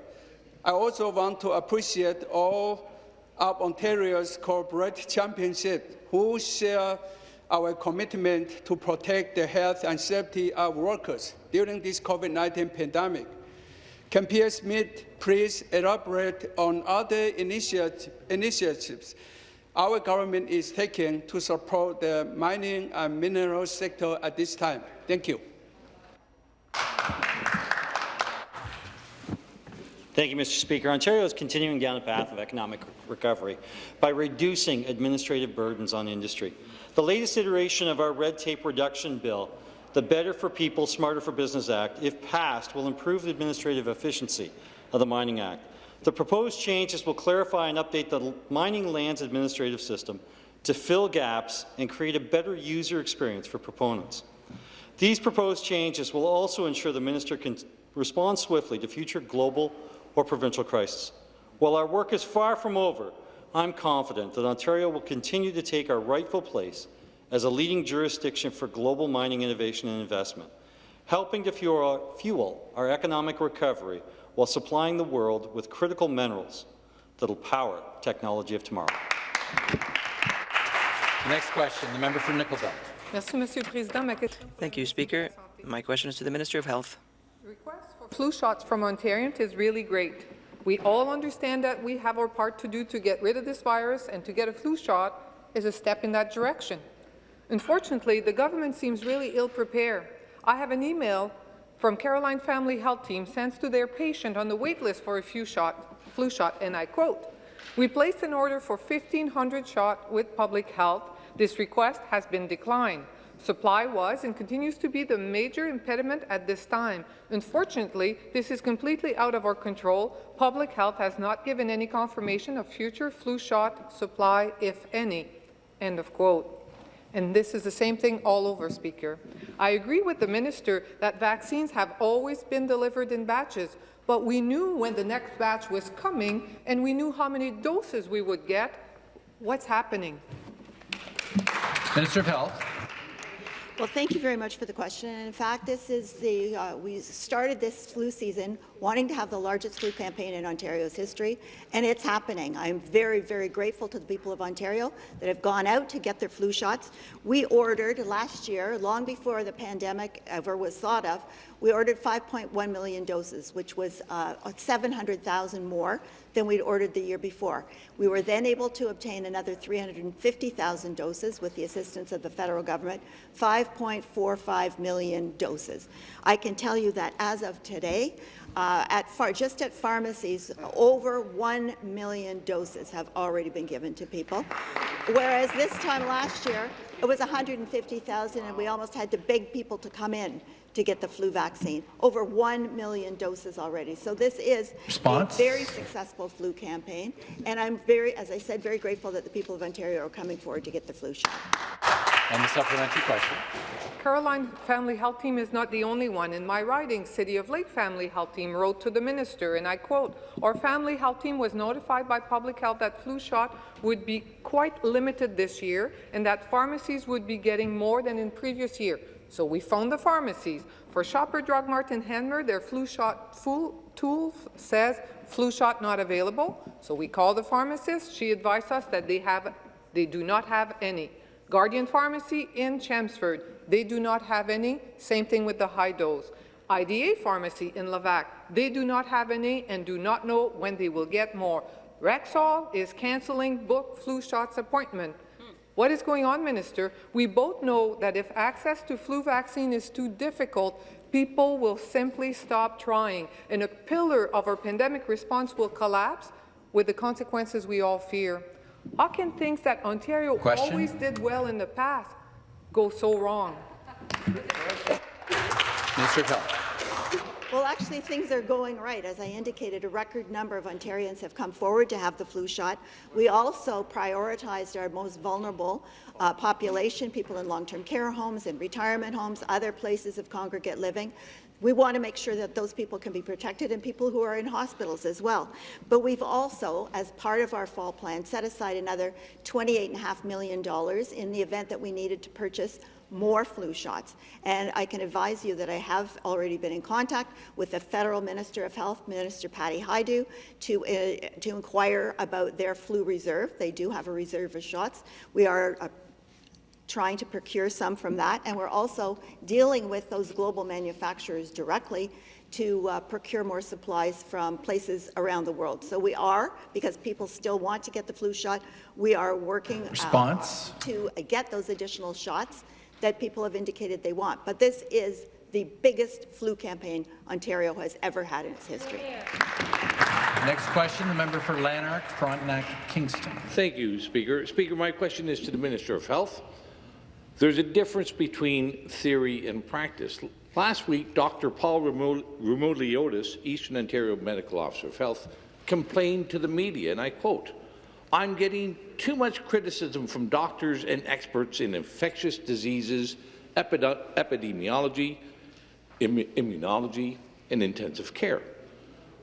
I also want to appreciate all of Ontario's corporate championship who share our commitment to protect the health and safety of workers during this COVID-19 pandemic. Can Pierre Smith please elaborate on other initiatives our government is taking to support the mining and mineral sector at this time? Thank you. Thank you, Mr. Speaker. Ontario is continuing down a path of economic recovery by reducing administrative burdens on industry. The latest iteration of our red tape reduction bill, the Better for People, Smarter for Business Act, if passed, will improve the administrative efficiency of the Mining Act. The proposed changes will clarify and update the mining lands administrative system to fill gaps and create a better user experience for proponents. These proposed changes will also ensure the minister can respond swiftly to future global or provincial crises. While our work is far from over, I'm confident that Ontario will continue to take our rightful place as a leading jurisdiction for global mining innovation and investment, helping to fuel, fuel our economic recovery while supplying the world with critical minerals that will power technology of tomorrow. The next question, the member for Nickel Belt. Thank you, Speaker. My question is to the Minister of Health. The request for flu shots from Ontarians is really great. We all understand that we have our part to do to get rid of this virus, and to get a flu shot is a step in that direction. Unfortunately, the government seems really ill-prepared. I have an email from Caroline Family Health Team sent to their patient on the wait list for a flu shot, flu shot, and I quote, we placed an order for 1,500 shot with public health. This request has been declined. Supply was and continues to be the major impediment at this time. Unfortunately, this is completely out of our control. Public health has not given any confirmation of future flu shot supply, if any. End of quote. And this is the same thing all over, Speaker. I agree with the minister that vaccines have always been delivered in batches, but we knew when the next batch was coming, and we knew how many doses we would get. What's happening? Minister of Health. Well, thank you very much for the question. In fact, this is the uh, we started this flu season wanting to have the largest flu campaign in Ontario's history, and it's happening. I'm very, very grateful to the people of Ontario that have gone out to get their flu shots. We ordered last year, long before the pandemic ever was thought of, we ordered 5.1 million doses, which was uh, 700,000 more than we'd ordered the year before. We were then able to obtain another 350,000 doses with the assistance of the federal government, 5.45 million doses. I can tell you that as of today, uh, at far, just at pharmacies, over 1 million doses have already been given to people, whereas this time last year, it was 150,000 and we almost had to beg people to come in to get the flu vaccine. Over 1 million doses already. So this is Response? a very successful flu campaign, and I'm very, as I said, very grateful that the people of Ontario are coming forward to get the flu shot. And the supplementary question. Caroline Family Health Team is not the only one. In my riding, City of Lake Family Health Team wrote to the minister, and I quote, our family health team was notified by public health that flu shot would be quite limited this year and that pharmacies would be getting more than in previous year. So we phoned the pharmacies. For Shopper Drug Mart and Hanmer, their flu shot tool says flu shot not available. So we called the pharmacist. She advised us that they have, they do not have any. Guardian Pharmacy in Chelmsford, they do not have any. Same thing with the high dose. IDA Pharmacy in Levack, they do not have any and do not know when they will get more. Rexall is cancelling book flu shots appointment. What is going on, Minister? We both know that if access to flu vaccine is too difficult, people will simply stop trying, and a pillar of our pandemic response will collapse with the consequences we all fear. How can things that Ontario Question? always did well in the past go so wrong? Mr. of Health. Well, actually, things are going right. As I indicated, a record number of Ontarians have come forward to have the flu shot. We also prioritized our most vulnerable uh, population, people in long-term care homes and retirement homes, other places of congregate living. We want to make sure that those people can be protected and people who are in hospitals as well. But we've also, as part of our fall plan, set aside another $28.5 million in the event that we needed to purchase more flu shots. And I can advise you that I have already been in contact with the Federal Minister of Health, Minister Patty Hajdu, to, uh, to inquire about their flu reserve. They do have a reserve of shots. We are uh, trying to procure some from that, and we're also dealing with those global manufacturers directly to uh, procure more supplies from places around the world. So we are, because people still want to get the flu shot, we are working uh, Response? to get those additional shots that people have indicated they want. But this is the biggest flu campaign Ontario has ever had in its history. Next question, the member for Lanark, Frontenac, Kingston. Thank you, Speaker. Speaker, my question is to the Minister of Health. There's a difference between theory and practice. Last week, Dr. Paul Roumeliotis, Eastern Ontario Medical Officer of Health, complained to the media, and I quote, I'm getting too much criticism from doctors and experts in infectious diseases, epide epidemiology, Im immunology, and intensive care.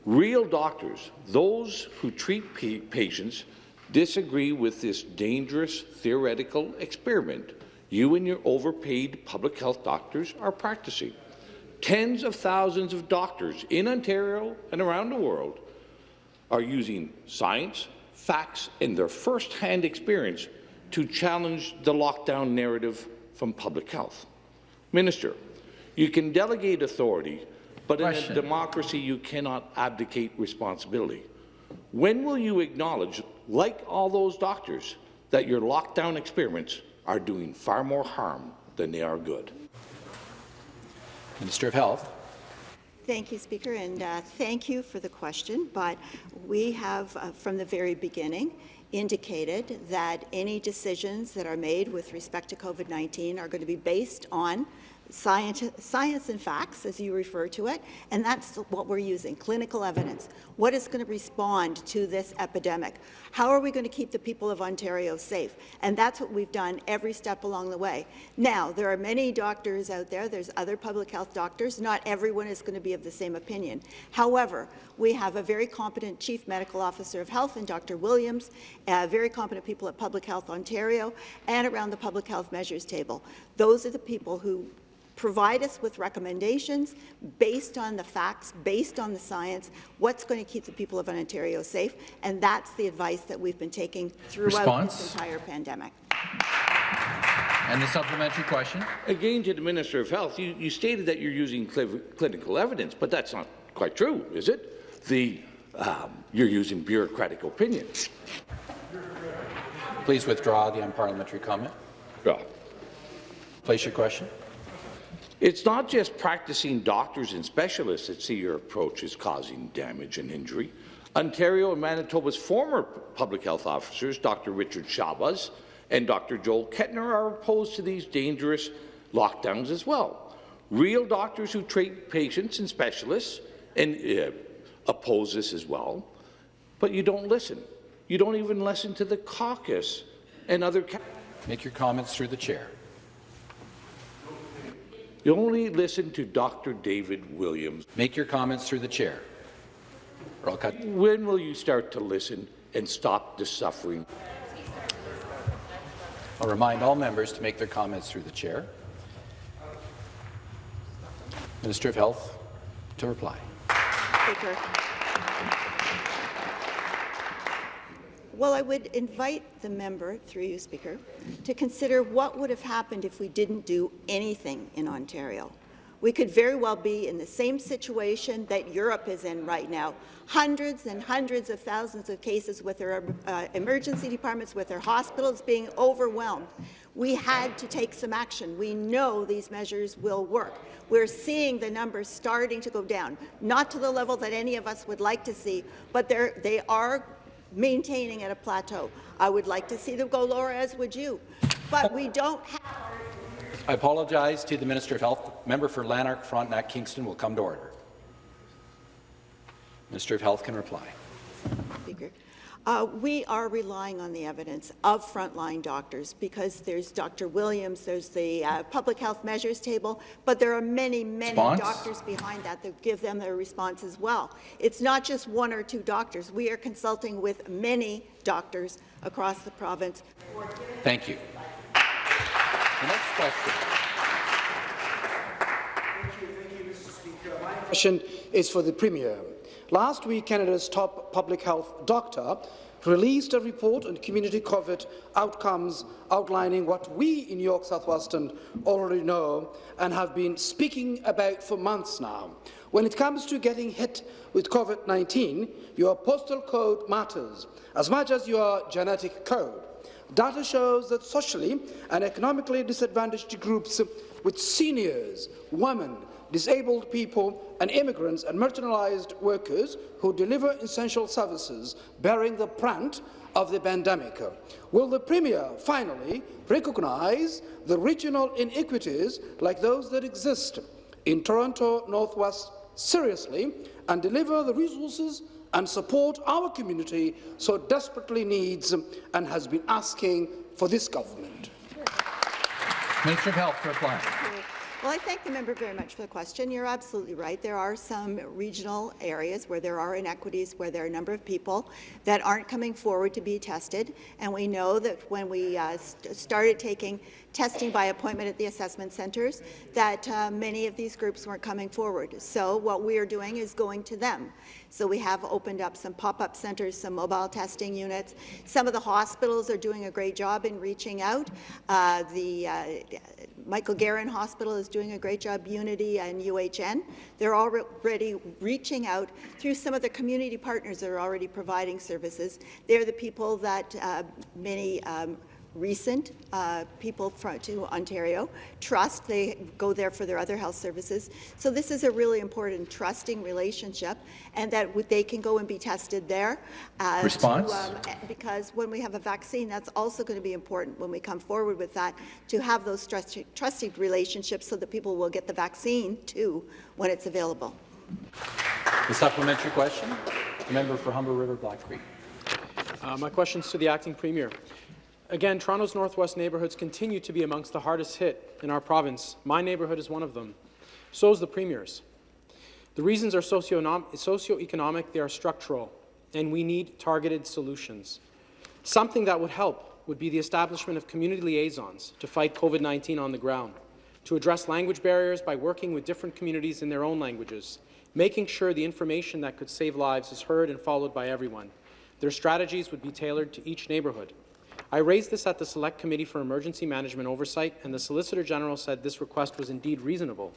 Real doctors, those who treat pa patients, disagree with this dangerous theoretical experiment you and your overpaid public health doctors are practicing. Tens of thousands of doctors in Ontario and around the world are using science, facts, and their first-hand experience to challenge the lockdown narrative from public health. Minister, you can delegate authority, but Question. in a democracy you cannot abdicate responsibility. When will you acknowledge, like all those doctors, that your lockdown experiments are doing far more harm than they are good? Minister of Health. Thank you, Speaker, and uh, thank you for the question. But we have, uh, from the very beginning, indicated that any decisions that are made with respect to COVID-19 are going to be based on science, science and facts, as you refer to it, and that's what we're using, clinical evidence. What is going to respond to this epidemic? How are we going to keep the people of Ontario safe? And that's what we've done every step along the way. Now, there are many doctors out there, there's other public health doctors, not everyone is going to be of the same opinion. However, we have a very competent Chief Medical Officer of Health in Dr. Williams, uh, very competent people at Public Health Ontario, and around the Public Health Measures table. Those are the people who provide us with recommendations based on the facts, based on the science, what's going to keep the people of Ontario safe, and that's the advice that we've been taking throughout Response? this entire pandemic. And the supplementary question? Again, to the Minister of Health, you, you stated that you're using cl clinical evidence, but that's not quite true, is it? The, um, you're using bureaucratic opinion. Please withdraw the unparliamentary comment. Yeah. Place your question. It's not just practicing doctors and specialists that see your approach is causing damage and injury. Ontario and Manitoba's former public health officers, Dr. Richard Schabas and Dr. Joel Kettner, are opposed to these dangerous lockdowns as well. Real doctors who treat patients and specialists and uh, oppose this as well, but you don't listen. You don't even listen to the caucus and other. Make your comments through the chair. You only listen to Dr. David Williams. Make your comments through the chair. Or I'll cut. When will you start to listen and stop the suffering? I'll remind all members to make their comments through the chair. Minister of Health to reply. Speaker. Well, I would invite the member, through you, Speaker, to consider what would have happened if we didn't do anything in Ontario. We could very well be in the same situation that Europe is in right now. Hundreds and hundreds of thousands of cases with their uh, emergency departments, with their hospitals being overwhelmed. We had to take some action. We know these measures will work. We're seeing the numbers starting to go down, not to the level that any of us would like to see, but they are maintaining at a plateau. I would like to see them go lower, as would you. But we don't have... I apologize to the Minister of Health. Member for Lanark, Frontenac, Kingston will come to order. Minister of Health can reply. Speaker. Uh, we are relying on the evidence of frontline doctors because there's Dr. Williams, there's the uh, public health measures table, but there are many, many response? doctors behind that that give them their response as well. It's not just one or two doctors. We are consulting with many doctors across the province. Thank you. The next question. Thank you, thank you, Mr. Speaker. My question is for the Premier. Last week, Canada's top public health doctor released a report on community COVID outcomes outlining what we in York South-Weston already know and have been speaking about for months now. When it comes to getting hit with COVID-19, your postal code matters as much as your genetic code. Data shows that socially and economically disadvantaged groups with seniors, women, disabled people and immigrants and marginalized workers who deliver essential services bearing the brunt of the pandemic. Will the Premier finally recognise the regional inequities like those that exist in Toronto Northwest seriously and deliver the resources and support our community so desperately needs and has been asking for this government. Minister of Health to reply. Well, I thank the member very much for the question. You're absolutely right. There are some regional areas where there are inequities, where there are a number of people that aren't coming forward to be tested. And we know that when we uh, st started taking testing by appointment at the assessment centres, that uh, many of these groups weren't coming forward. So what we are doing is going to them. So we have opened up some pop-up centres, some mobile testing units. Some of the hospitals are doing a great job in reaching out. Uh, the uh, Michael Garron Hospital is doing a great job, Unity and UHN. They're already reaching out through some of the community partners that are already providing services. They're the people that uh, many um, recent uh, people from, to Ontario trust. They go there for their other health services. So this is a really important trusting relationship and that they can go and be tested there. Uh, Response? To, um, because when we have a vaccine, that's also going to be important when we come forward with that, to have those trusting, trusting relationships so that people will get the vaccine too when it's available. The supplementary question, the member for Humber River Black Creek. Uh, my question is to the acting premier. Again, Toronto's northwest neighbourhoods continue to be amongst the hardest hit in our province. My neighbourhood is one of them. So is the Premier's. The reasons are socioeconomic, they are structural, and we need targeted solutions. Something that would help would be the establishment of community liaisons to fight COVID-19 on the ground, to address language barriers by working with different communities in their own languages, making sure the information that could save lives is heard and followed by everyone. Their strategies would be tailored to each neighbourhood. I raised this at the Select Committee for Emergency Management Oversight, and the Solicitor General said this request was indeed reasonable.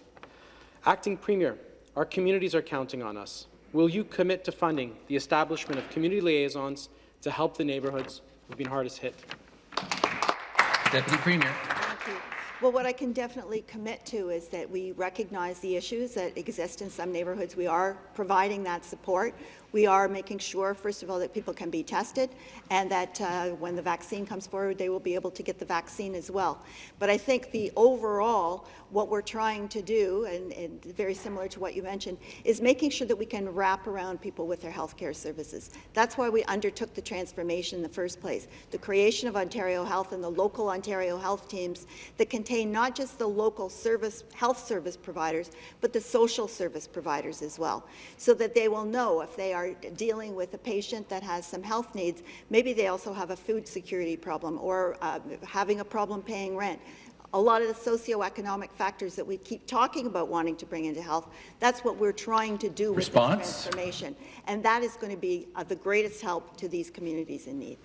Acting Premier, our communities are counting on us. Will you commit to funding the establishment of community liaisons to help the neighbourhoods who've been hardest hit? Deputy Premier. Well, what I can definitely commit to is that we recognize the issues that exist in some neighbourhoods. We are providing that support. We are making sure, first of all, that people can be tested and that uh, when the vaccine comes forward, they will be able to get the vaccine as well. But I think the overall, what we're trying to do, and, and very similar to what you mentioned, is making sure that we can wrap around people with their health care services. That's why we undertook the transformation in the first place. The creation of Ontario Health and the local Ontario Health teams that contain not just the local service, health service providers, but the social service providers as well, so that they will know if they are are dealing with a patient that has some health needs, maybe they also have a food security problem or uh, having a problem paying rent. A lot of the socioeconomic factors that we keep talking about wanting to bring into health, that's what we're trying to do with Response? this transformation. And that is going to be uh, the greatest help to these communities in need.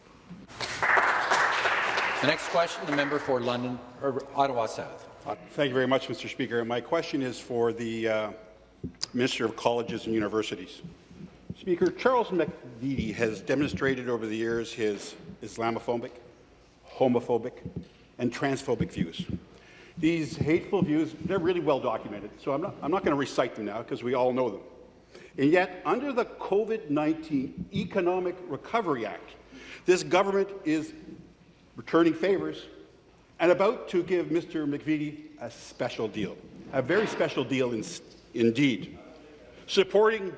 The next question, the member for London, or Ottawa South. Thank you very much, Mr. Speaker. My question is for the uh, Minister of Colleges and Universities. Speaker, Charles McVety has demonstrated over the years his Islamophobic, homophobic, and transphobic views. These hateful views, they're really well documented, so I'm not, I'm not going to recite them now because we all know them. And yet, under the COVID-19 Economic Recovery Act, this government is returning favors and about to give Mr. McVety a special deal, a very special deal in, indeed, supporting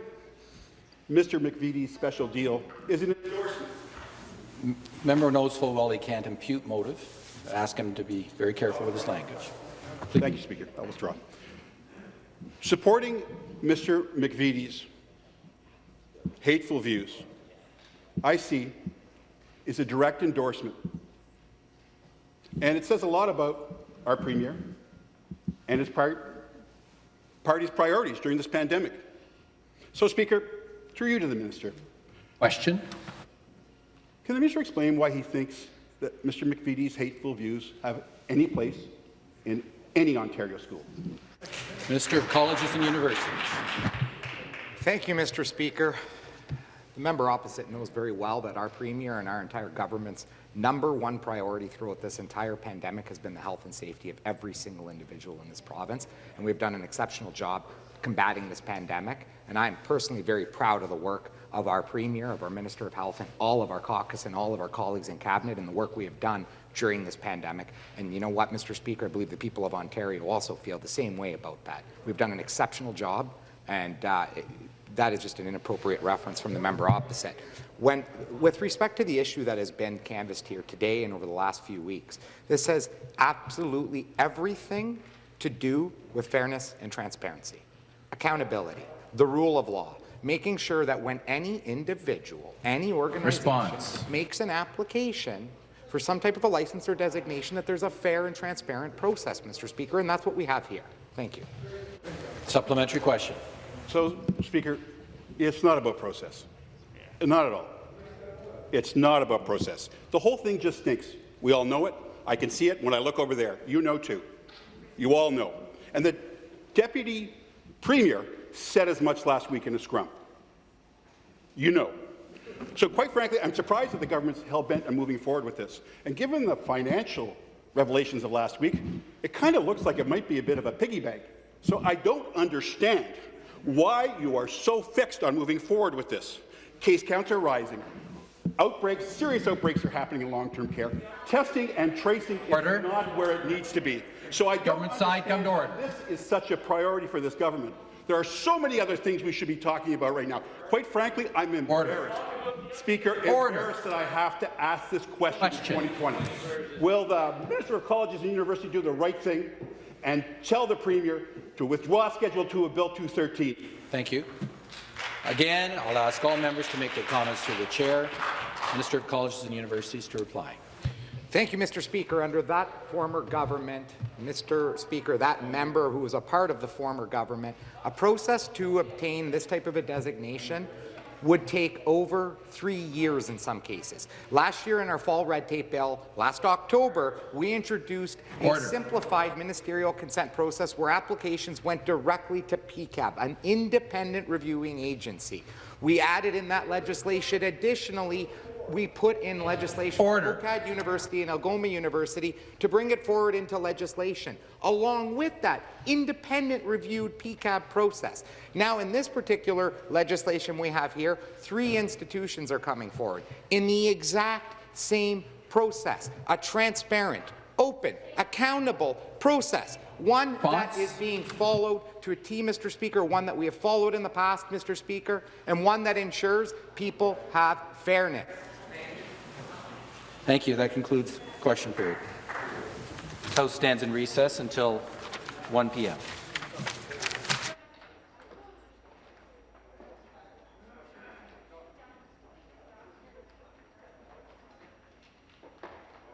Mr. McVety's special deal is an endorsement. Member knows full well he can't impute motive. Ask him to be very careful with his language. Thank you, Speaker. I'll withdraw. Supporting Mr. McVety's hateful views, I see, is a direct endorsement. And it says a lot about our Premier and his party's priorities during this pandemic. So, Speaker, through you to the minister. Question. Can the minister explain why he thinks that Mr. McVety's hateful views have any place in any Ontario school? Minister of Colleges and Universities. Thank you, Mr. Speaker. The member opposite knows very well that our Premier and our entire government's number one priority throughout this entire pandemic has been the health and safety of every single individual in this province, and we've done an exceptional job combating this pandemic. And I'm personally very proud of the work of our Premier, of our Minister of Health, and all of our caucus and all of our colleagues in Cabinet and the work we have done during this pandemic. And you know what, Mr. Speaker, I believe the people of Ontario also feel the same way about that. We've done an exceptional job, and uh, that is just an inappropriate reference from the member opposite. When, with respect to the issue that has been canvassed here today and over the last few weeks, this has absolutely everything to do with fairness and transparency, accountability, the rule of law, making sure that when any individual, any organization Response. makes an application for some type of a license or designation, that there's a fair and transparent process, Mr. Speaker, and that's what we have here. Thank you. Supplementary question. So, Speaker, it's not about process. Not at all. It's not about process. The whole thing just stinks. We all know it. I can see it when I look over there. You know too. You all know. And the Deputy Premier said as much last week in a scrum. You know. So quite frankly, I'm surprised that the government's hell-bent on moving forward with this. And given the financial revelations of last week, it kind of looks like it might be a bit of a piggy bank. So I don't understand why you are so fixed on moving forward with this. Case counts are rising. Outbreaks, serious outbreaks are happening in long-term care. Testing and tracing Order. is not where it needs to be. So I Government side, come to order. this is such a priority for this government. There are so many other things we should be talking about right now. Quite frankly, I'm embarrassed. Speaker, Order. embarrassed that I have to ask this question, Question. in 2020. Will the Minister of Colleges and University do the right thing and tell the Premier to withdraw Schedule 2 of Bill 213? Thank you. Again, I'll ask all members to make their comments to the chair. Minister of Colleges and Universities to reply. Thank you, Mr. Speaker. Under that former government, Mr. Speaker, that member who was a part of the former government, a process to obtain this type of a designation would take over three years in some cases. Last year in our fall red tape bill, last October, we introduced a Order. simplified ministerial consent process where applications went directly to PEQAB, an independent reviewing agency. We added in that legislation additionally we put in legislation Order. OCAD University and Algoma University to bring it forward into legislation. Along with that, independent reviewed PEQAB process. Now, in this particular legislation we have here, three institutions are coming forward in the exact same process, a transparent, open, accountable process. One that Response? being followed to a T, Mr. Speaker, one that we have followed in the past, Mr. Speaker, and one that ensures people have fairness. Thank you. That concludes question period. House stands in recess until 1 p.m.